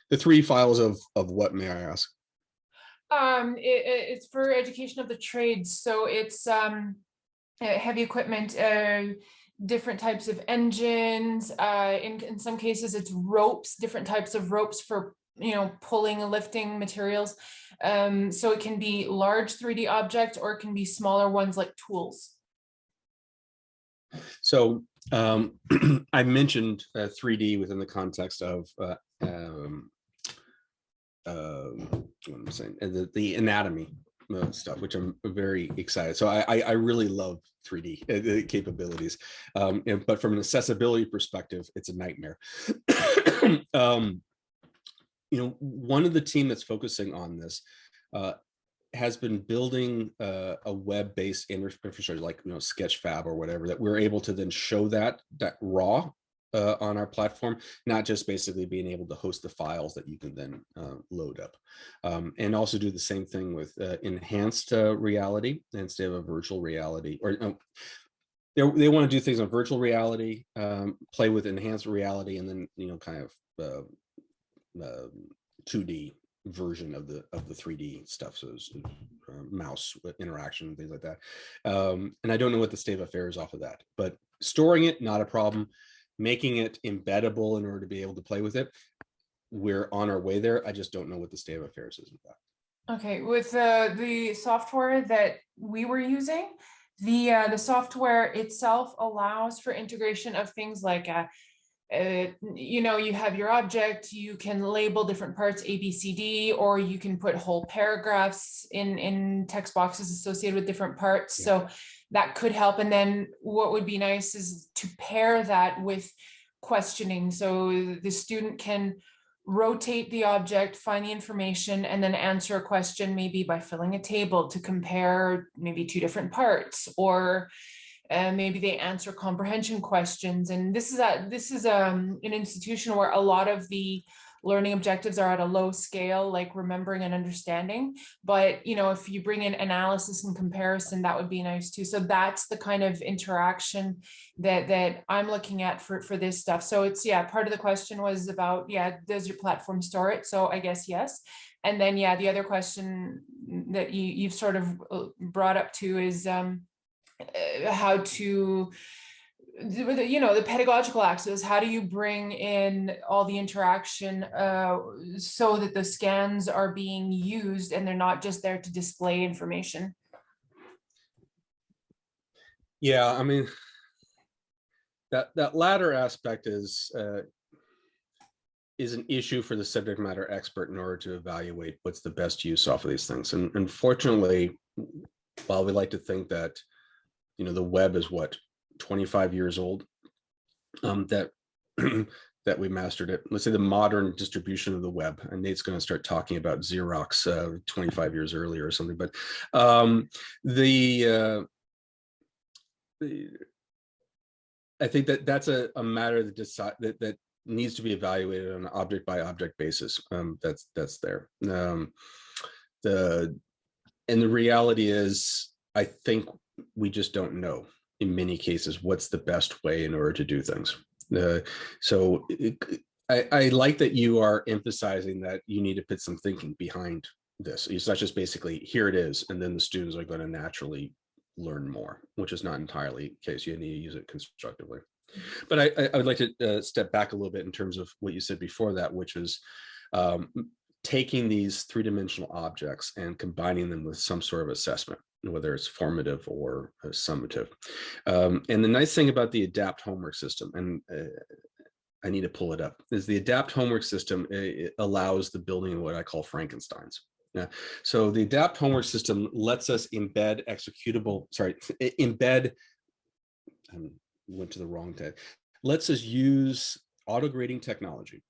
the three files of of what may I ask? Um, it- it's for education of the trades, so it's um uh, heavy equipment, uh, different types of engines. Uh, in in some cases, it's ropes, different types of ropes for you know pulling and lifting materials. Um, so it can be large 3D objects or it can be smaller ones like tools. So um, I mentioned uh, 3D within the context of uh, um, um, what am saying? Uh, The, the anatomy uh, stuff, which I'm very excited. So I, I, I really love 3D uh, capabilities, um, and, but from an accessibility perspective, it's a nightmare. um, you know, one of the team that's focusing on this uh, has been building uh, a web-based infrastructure like you know Sketchfab or whatever that we're able to then show that that raw uh, on our platform, not just basically being able to host the files that you can then uh, load up, um, and also do the same thing with uh, enhanced uh, reality instead of a virtual reality or. Um, they, they want to do things on virtual reality, um, play with enhanced reality, and then you know kind of uh, uh, 2D version of the of the 3D stuff. So uh, mouse interaction and things like that. Um, and I don't know what the state of affairs off of that, but storing it not a problem. Making it embeddable in order to be able to play with it, we're on our way there. I just don't know what the state of affairs is with that. Okay, with uh, the software that we were using, the uh, the software itself allows for integration of things like uh, you know, you have your object, you can label different parts A, B, C, D, or you can put whole paragraphs in, in text boxes associated with different parts. Yeah. So that could help. And then what would be nice is to pair that with questioning. So the student can rotate the object, find the information, and then answer a question maybe by filling a table to compare maybe two different parts or and maybe they answer comprehension questions. And this is a this is um, an institution where a lot of the learning objectives are at a low scale, like remembering and understanding. But you know, if you bring in analysis and comparison, that would be nice too. So that's the kind of interaction that that I'm looking at for for this stuff. So it's yeah, part of the question was about yeah, does your platform store it? So I guess yes. And then yeah, the other question that you you've sort of uh, brought up too is um, how to you know the pedagogical axis how do you bring in all the interaction uh, so that the scans are being used and they're not just there to display information Yeah, I mean, that that latter aspect is uh, is an issue for the subject matter expert in order to evaluate what's the best use off of these things. And unfortunately, while we like to think that, you know, the web is what 25 years old, um, that that we mastered it. Let's say the modern distribution of the web, and Nate's going to start talking about Xerox uh, 25 years earlier or something. But um, the, uh, the I think that that's a, a matter that decide that that needs to be evaluated on an object by object basis. Um, that's that's there. Um, the and the reality is, I think we just don't know in many cases what's the best way in order to do things. Uh, so it, I, I like that you are emphasizing that you need to put some thinking behind this. It's not just basically here it is, and then the students are going to naturally learn more, which is not entirely the case. You need to use it constructively. But I, I would like to uh, step back a little bit in terms of what you said before that, which is um, taking these three-dimensional objects and combining them with some sort of assessment, whether it's formative or uh, summative. Um, and the nice thing about the ADAPT homework system, and uh, I need to pull it up, is the ADAPT homework system allows the building of what I call Frankensteins. Yeah. So the adapt homework system lets us embed executable, sorry, embed, I went to the wrong tab, lets us use auto grading technology,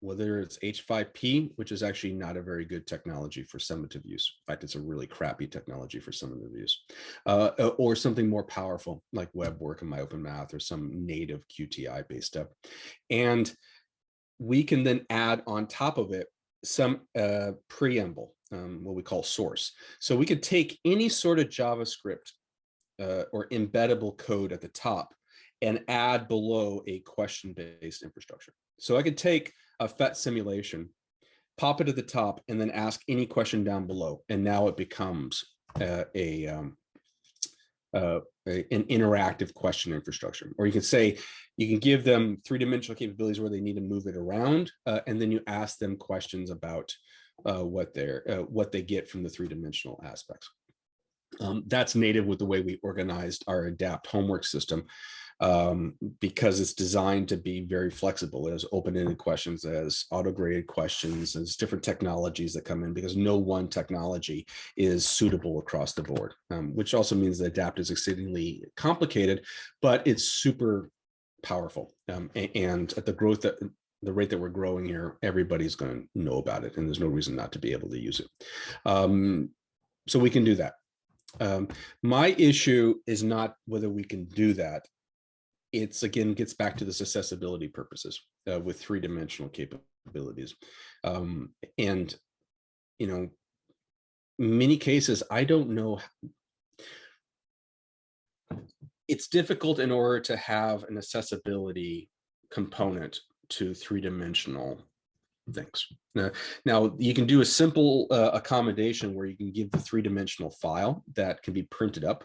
whether it's H5P, which is actually not a very good technology for summative use. In fact, it's a really crappy technology for summative use, uh, or something more powerful like WebWork and MyOpenMath or some native QTI based stuff. And we can then add on top of it some uh, preamble um, what we call source. So we could take any sort of JavaScript uh, or embeddable code at the top and add below a question-based infrastructure. So I could take a PhET simulation, pop it at the top, and then ask any question down below. And now it becomes uh, a, um, uh, a, an interactive question infrastructure. Or you can say, you can give them three-dimensional capabilities where they need to move it around, uh, and then you ask them questions about uh, what they're uh, what they get from the three-dimensional aspects. Um, that's native with the way we organized our adapt homework system um, because it's designed to be very flexible as open-ended questions, as auto-graded questions, as different technologies that come in because no one technology is suitable across the board, um, which also means that adapt is exceedingly complicated, but it's super powerful. Um, and at the growth that the rate that we're growing here, everybody's going to know about it, and there's no reason not to be able to use it. Um, so we can do that. Um, my issue is not whether we can do that. It's again gets back to this accessibility purposes uh, with three-dimensional capabilities, um, and you know, many cases I don't know. It's difficult in order to have an accessibility component to three-dimensional things. Now, now, you can do a simple uh, accommodation where you can give the three-dimensional file that can be printed up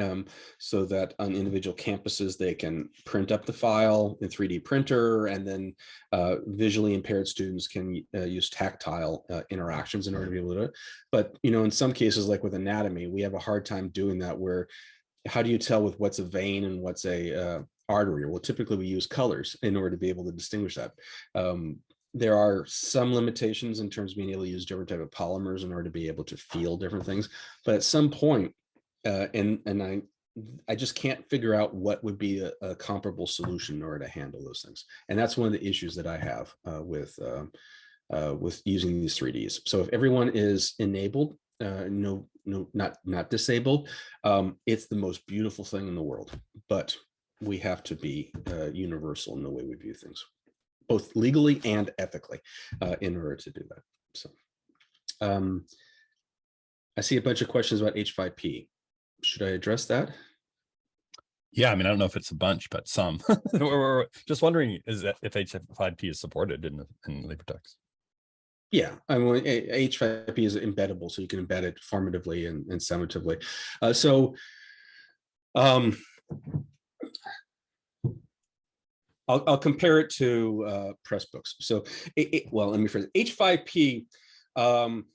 um, so that on individual campuses, they can print up the file in 3D printer and then uh, visually impaired students can uh, use tactile uh, interactions in order to be able to do it. But, you know, in some cases, like with anatomy, we have a hard time doing that where how do you tell with what's a vein and what's a uh, artery? Well, typically we use colors in order to be able to distinguish that. Um, there are some limitations in terms of being able to use different type of polymers in order to be able to feel different things. But at some point, uh, and and I I just can't figure out what would be a, a, comparable solution in order to handle those things. And that's one of the issues that I have uh, with uh, uh with using these 3Ds. So if everyone is enabled, uh, no, no, not not disabled, um, it's the most beautiful thing in the world. But we have to be uh, universal in the way we view things, both legally and ethically, in order to do that. So um, I see a bunch of questions about H5P. Should I address that? Yeah, I mean, I don't know if it's a bunch, but some. we're, just wondering is that if H5P is supported in, in LibreText. Yeah, I mean, H5P is embeddable, so you can embed it formatively and, and summatively. Uh, so um, I'll, I'll compare it to uh, Pressbooks. So, it, it, well, let me phrase it. H5P um,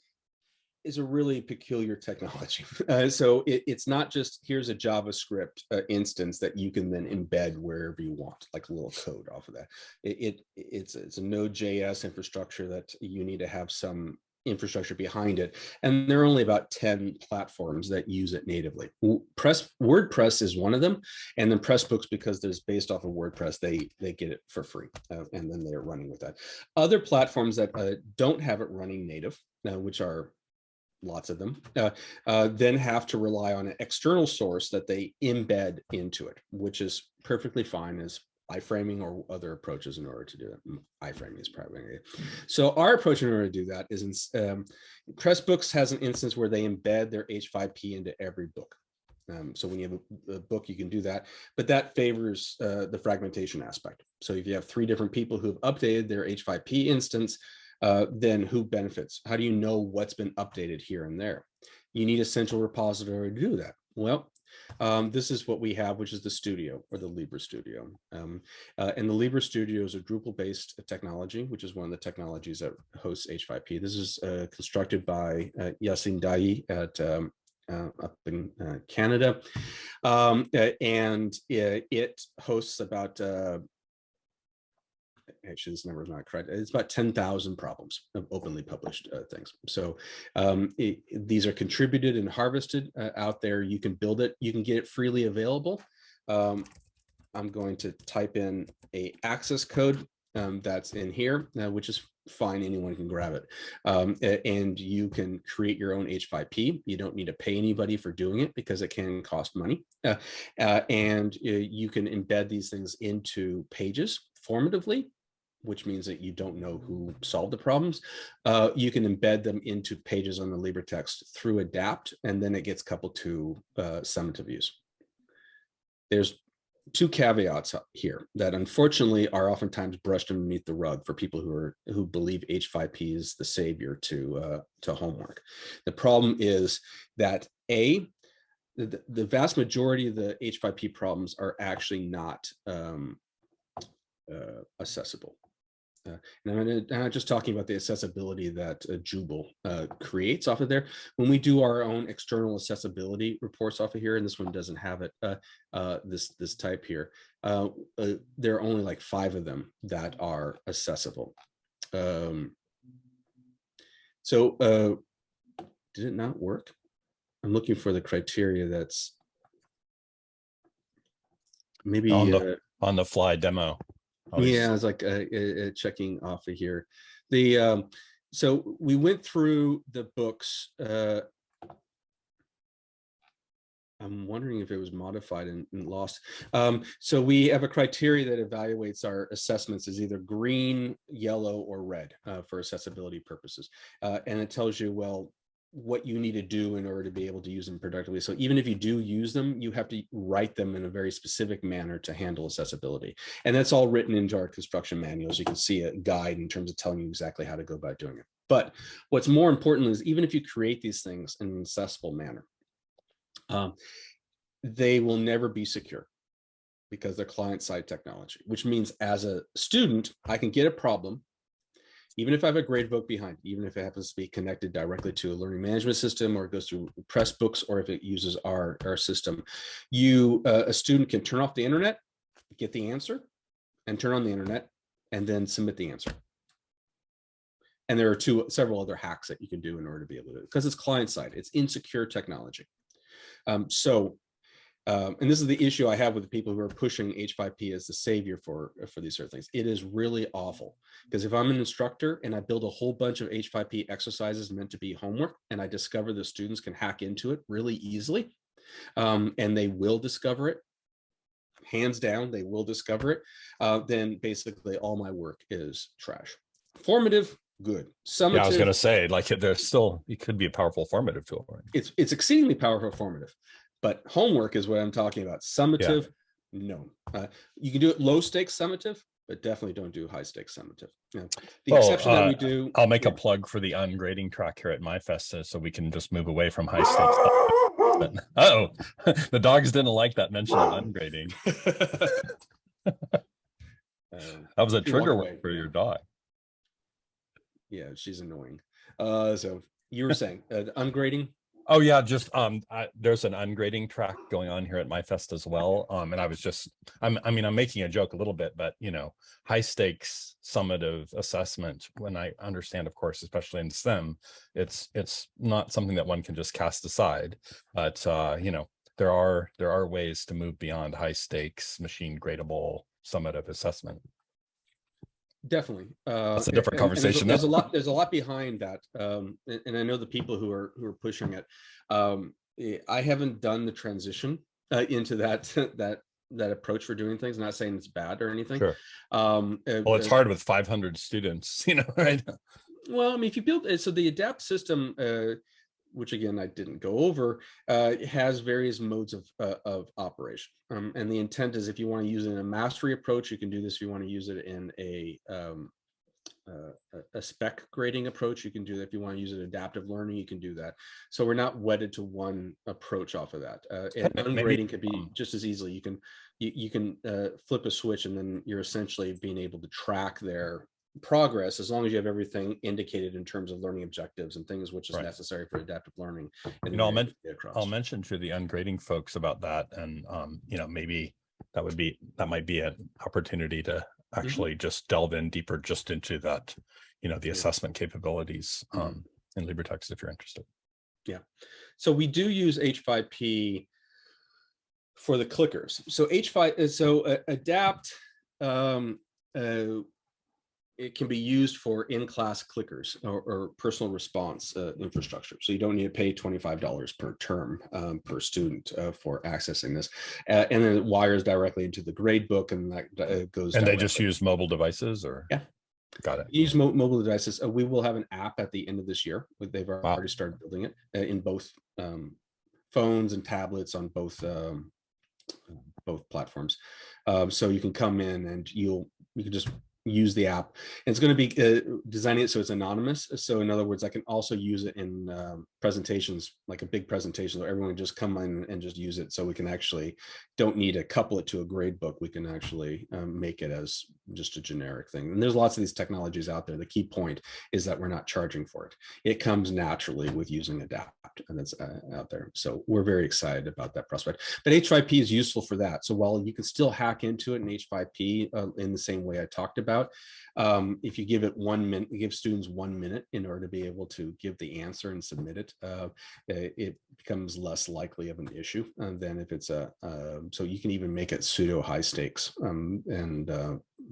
is a really peculiar technology. Uh, so it, it's not just here's a JavaScript uh, instance that you can then embed wherever you want, like a little code off of that. It, it it's it's a Node.js infrastructure that you need to have some infrastructure behind it. And there are only about 10 platforms that use it natively. Press WordPress is one of them. And then Pressbooks, because there's based off of WordPress, they, they get it for free. uh, and then they're running with that. Other platforms that uh, don't have it running native, uh, which are lots of them, uh, uh, then have to rely on an external source that they embed into it, which is perfectly fine as iframing or other approaches in order to do it. Mm, iframing is probably so our approach in order to do that is in, um, Pressbooks has an instance where they embed their H5P into every book. Um, so when you have a, a, book, you can do that, but that favors uh, the fragmentation aspect. So if you have three different people who've updated their H5P instance, uh, then who benefits? How do you know what's been updated here and there? You need a central repository to do that. Well, um, this is what we have, which is the studio or the Libre Studio. Um, uh, and the Libre Studio is a Drupal-based technology, which is one of the technologies that hosts H5P. This is uh, constructed by uh, Yassine Dai at um, uh, up in uh, Canada. Um, uh, and it, it, hosts about actually this number is not correct. It's about 10,000 problems of openly published uh, things. So um, it, these are contributed and harvested uh, out there. You can build it. You can get it freely available. Um, I'm going to type in a access code um, that's in here, uh, which is fine. Anyone can grab it. Um, and you can create your own H5P. You don't need to pay anybody for doing it because it can cost money. Uh, uh, and uh, you can embed these things into pages formatively which means that you don't know who solved the problems, uh, you can embed them into pages on the LibreText through adapt, and then it gets coupled to uh, summative use. There's two caveats here that unfortunately are oftentimes brushed underneath the rug for people who are who believe H5P is the savior to uh, to homework. The problem is that a the, the vast majority of the H5P problems are actually not um, uh, accessible. Uh, and I'm, I'm, not just talking about the accessibility that uh, Joubel uh, creates off of there. When we do our own external accessibility reports off of here, and this one doesn't have it, uh, uh, this this type here, uh, there are only like five of them that are accessible. Um, so did it not work? I'm looking for the criteria that's maybe on the, on the fly demo. Yeah, I was like uh, uh, checking off of here. The um, so we went through the books. Uh, I'm wondering if it was modified and, and lost. Um, so we have a criteria that evaluates our assessments as either green, yellow, or red uh, for accessibility purposes. Uh, and it tells you, well, what you need to do in order to be able to use them productively. So even if you do use them, you have to write them in a very specific manner to handle accessibility. And that's all written into our construction manuals. You can see a guide in terms of telling you exactly how to go about doing it. But what's more important is even if you create these things in an accessible manner, um, they will never be secure because they're client-side technology, which means as a student, I can get a problem even if I have a grade book behind, even if it happens to be connected directly to a learning management system or it goes through Pressbooks or if it uses our, our system, you, uh, a student can turn off the internet, get the answer and turn on the internet and then submit the answer. And there are two, several other hacks that you can do in order to be able to, because it's client side, it's insecure technology. Um, so um, and this is the issue I have with the people who are pushing H5P as the savior for, for these sort of things. It is really awful because if I'm an instructor and I build a whole bunch of H5P exercises meant to be homework and I discover the students can hack into it really easily um, and they will discover it, hands down, they will discover it, uh, then basically all my work is trash. Formative, good. Summative, yeah, I was going to say, like, there's still, it could be a powerful formative tool. Right? It's, it's exceedingly powerful formative. But homework is what I'm talking about. Summative, yeah. no. Uh, you can do it low stakes summative, but definitely don't do high stakes summative. Yeah. The oh, exception uh, that we do. I'll make yeah. a plug for the ungrading track here at MyFest so we can just move away from high stakes. uh oh, the dogs didn't like that mention of ungrading. that was a trigger word for your dog. Yeah, she's annoying. Uh, so you were saying uh, ungrading? Oh yeah, just um, I, there's an ungrading track going on here at MyFest as well. Um, and I was just, I'm, I mean, I'm making a joke a little bit, but you know, high stakes summative assessment. When I understand, of course, especially in STEM, it's it's not something that one can just cast aside. But uh, you know, there are there are ways to move beyond high stakes machine gradable summative assessment. Definitely. Uh, That's a different and- and there's conversation, There's a lot, there's a lot behind that. Um, and, and I know the people who are, who are pushing it. Um, eh, I haven't done the transition uh, into that, that, that approach for doing things. Not saying it's bad or anything. Sure. Um, uh, Well, it's uh, hard with 500 students, you know, right? Well, I mean, if you build, so the adapt system, uh, which again, I didn't go over, uh, has various modes of, uh, of operation. Um, and the intent is if you want to use it in a mastery approach, you can do this. If you want to use it in a, um, uh, a- spec grading approach, you can do that. If you want to use it adaptive learning, you can do that. So we're not wedded to one approach off of that. Uh, and ungrading could be um, just as easily. You can, you, you can uh, flip a switch and then you're essentially being able to track their progress as long as you have everything indicated in terms of learning objectives and things which is Right. necessary for adaptive learning. and You know, I'll men- able to get across. I'll mention to the ungrading folks about that and, um, you know, maybe that would be, that might be an opportunity to actually just delve in deeper just into that, you know, the assessment capabilities, Mhm. um, in LibreText if you're interested. Yeah, so we do use H5P for the clickers. So H5, uh, so uh, adapt, um, uh, it can be used for in-class clickers or, or personal response uh, infrastructure. So you don't need to pay $25 per term um, per student uh, for accessing this. Uh, and then it wires directly into the grade book and that uh, goes. And they just use mobile devices or? Yeah. Got it. use mo- mobile devices. Uh, we will have an app at the end of this year. They've already started building it uh, in both um, phones and tablets on both um, both platforms. Um, so you can come in and you'll you can just use the app. And it's going to be uh, designing it so it's anonymous. So in other words, I can also use it in um, presentations, like a big presentation, so everyone just come in and just use it. So we can actually don't need to couple it to a grade book. We can actually um, make it as just a generic thing. And there's lots of these technologies out there. The key point is that we're not charging for it. It comes naturally with using And it's uh, out there. So we're very excited about that prospect. But H5P is useful for that. So while you can still hack into it in H5P uh, in the same way I talked about, um, if you give it one minute, give students one minute in order to be able to give the answer and submit it, uh, it becomes less likely of an issue uh, than if it's a, uh, so you can even make it pseudo high stakes um, and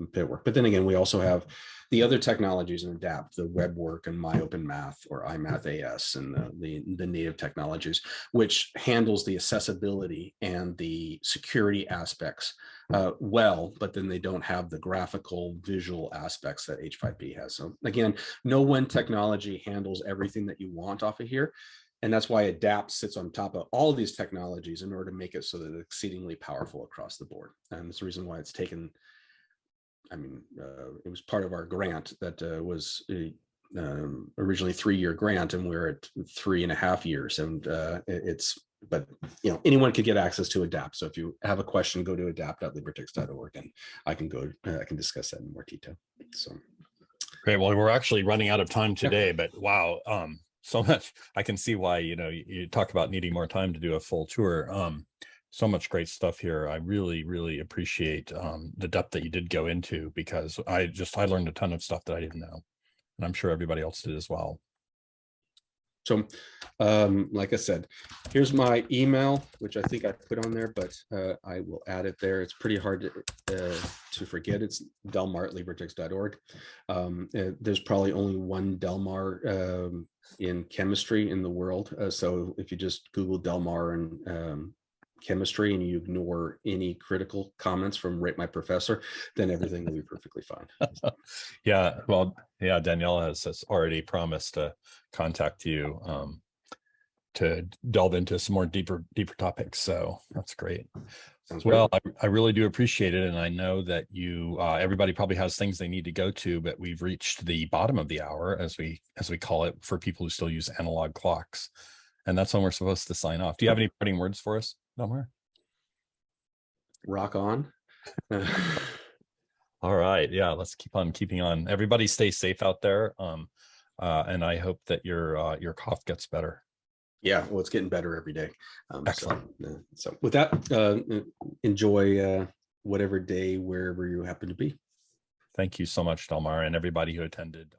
uh, it work. But then again, we also have the other technologies in adapt the web work and my open math or IMathAS and the, the the native technologies which handles the accessibility and the security aspects uh, well but then they don't have the graphical visual aspects that h5p has. So again no one technology handles everything that you want off of here. And that's why adapt sits on top of all of these technologies in order to make it so that it's exceedingly powerful across the board. And it's the reason why it's taken I mean, uh, it was part of our grant that uh, was a, um, originally three-year grant, and we're at three and a half years. And uh, it's, but you know, anyone could get access to Adapt. So if you have a question, go to adapt.libretext.org, and I can go, uh, I can discuss that in more detail. So Great. Well, we're actually running out of time today, but wow, um, so much. I can see why, you know, you, you talk about needing more time to do a full tour. Um, so much great stuff here. I really, really appreciate um, the depth that you did go into because I just, I learned a ton of stuff that I didn't know. And I'm sure everybody else did as well. So, um, like I said, here's my email, which I think I put on there, but uh, I will add it there. It's pretty hard to, uh, to forget. It's delmar at. Um, uh, there's probably only one Delmar um, in chemistry in the world. Uh, so if you just Google Delmar and um, chemistry and you ignore any critical comments from rate my professor, then everything will be perfectly fine. Yeah, well, yeah, Danielle has, has already promised to contact you um, to delve into some more deeper, deeper topics. So that's great. Sounds. Well, I, I really do appreciate it. And I know that you, uh, everybody probably has things they need to go to, but we've reached the bottom of the hour as we, as we call it for people who still use analog clocks. And that's when we're supposed to sign off. Do you have any parting words for us, Delmar? rock on. All right. Yeah, let's keep on keeping on. Everybody stay safe out there. Um, uh, and I hope that your, uh, your cough gets better. Yeah, well, it's getting better every day. Um, so, Excellent. uh, So with that, uh, uh, enjoy uh, whatever day, wherever you happen to be. Thank you so much, Delmar, and everybody who attended.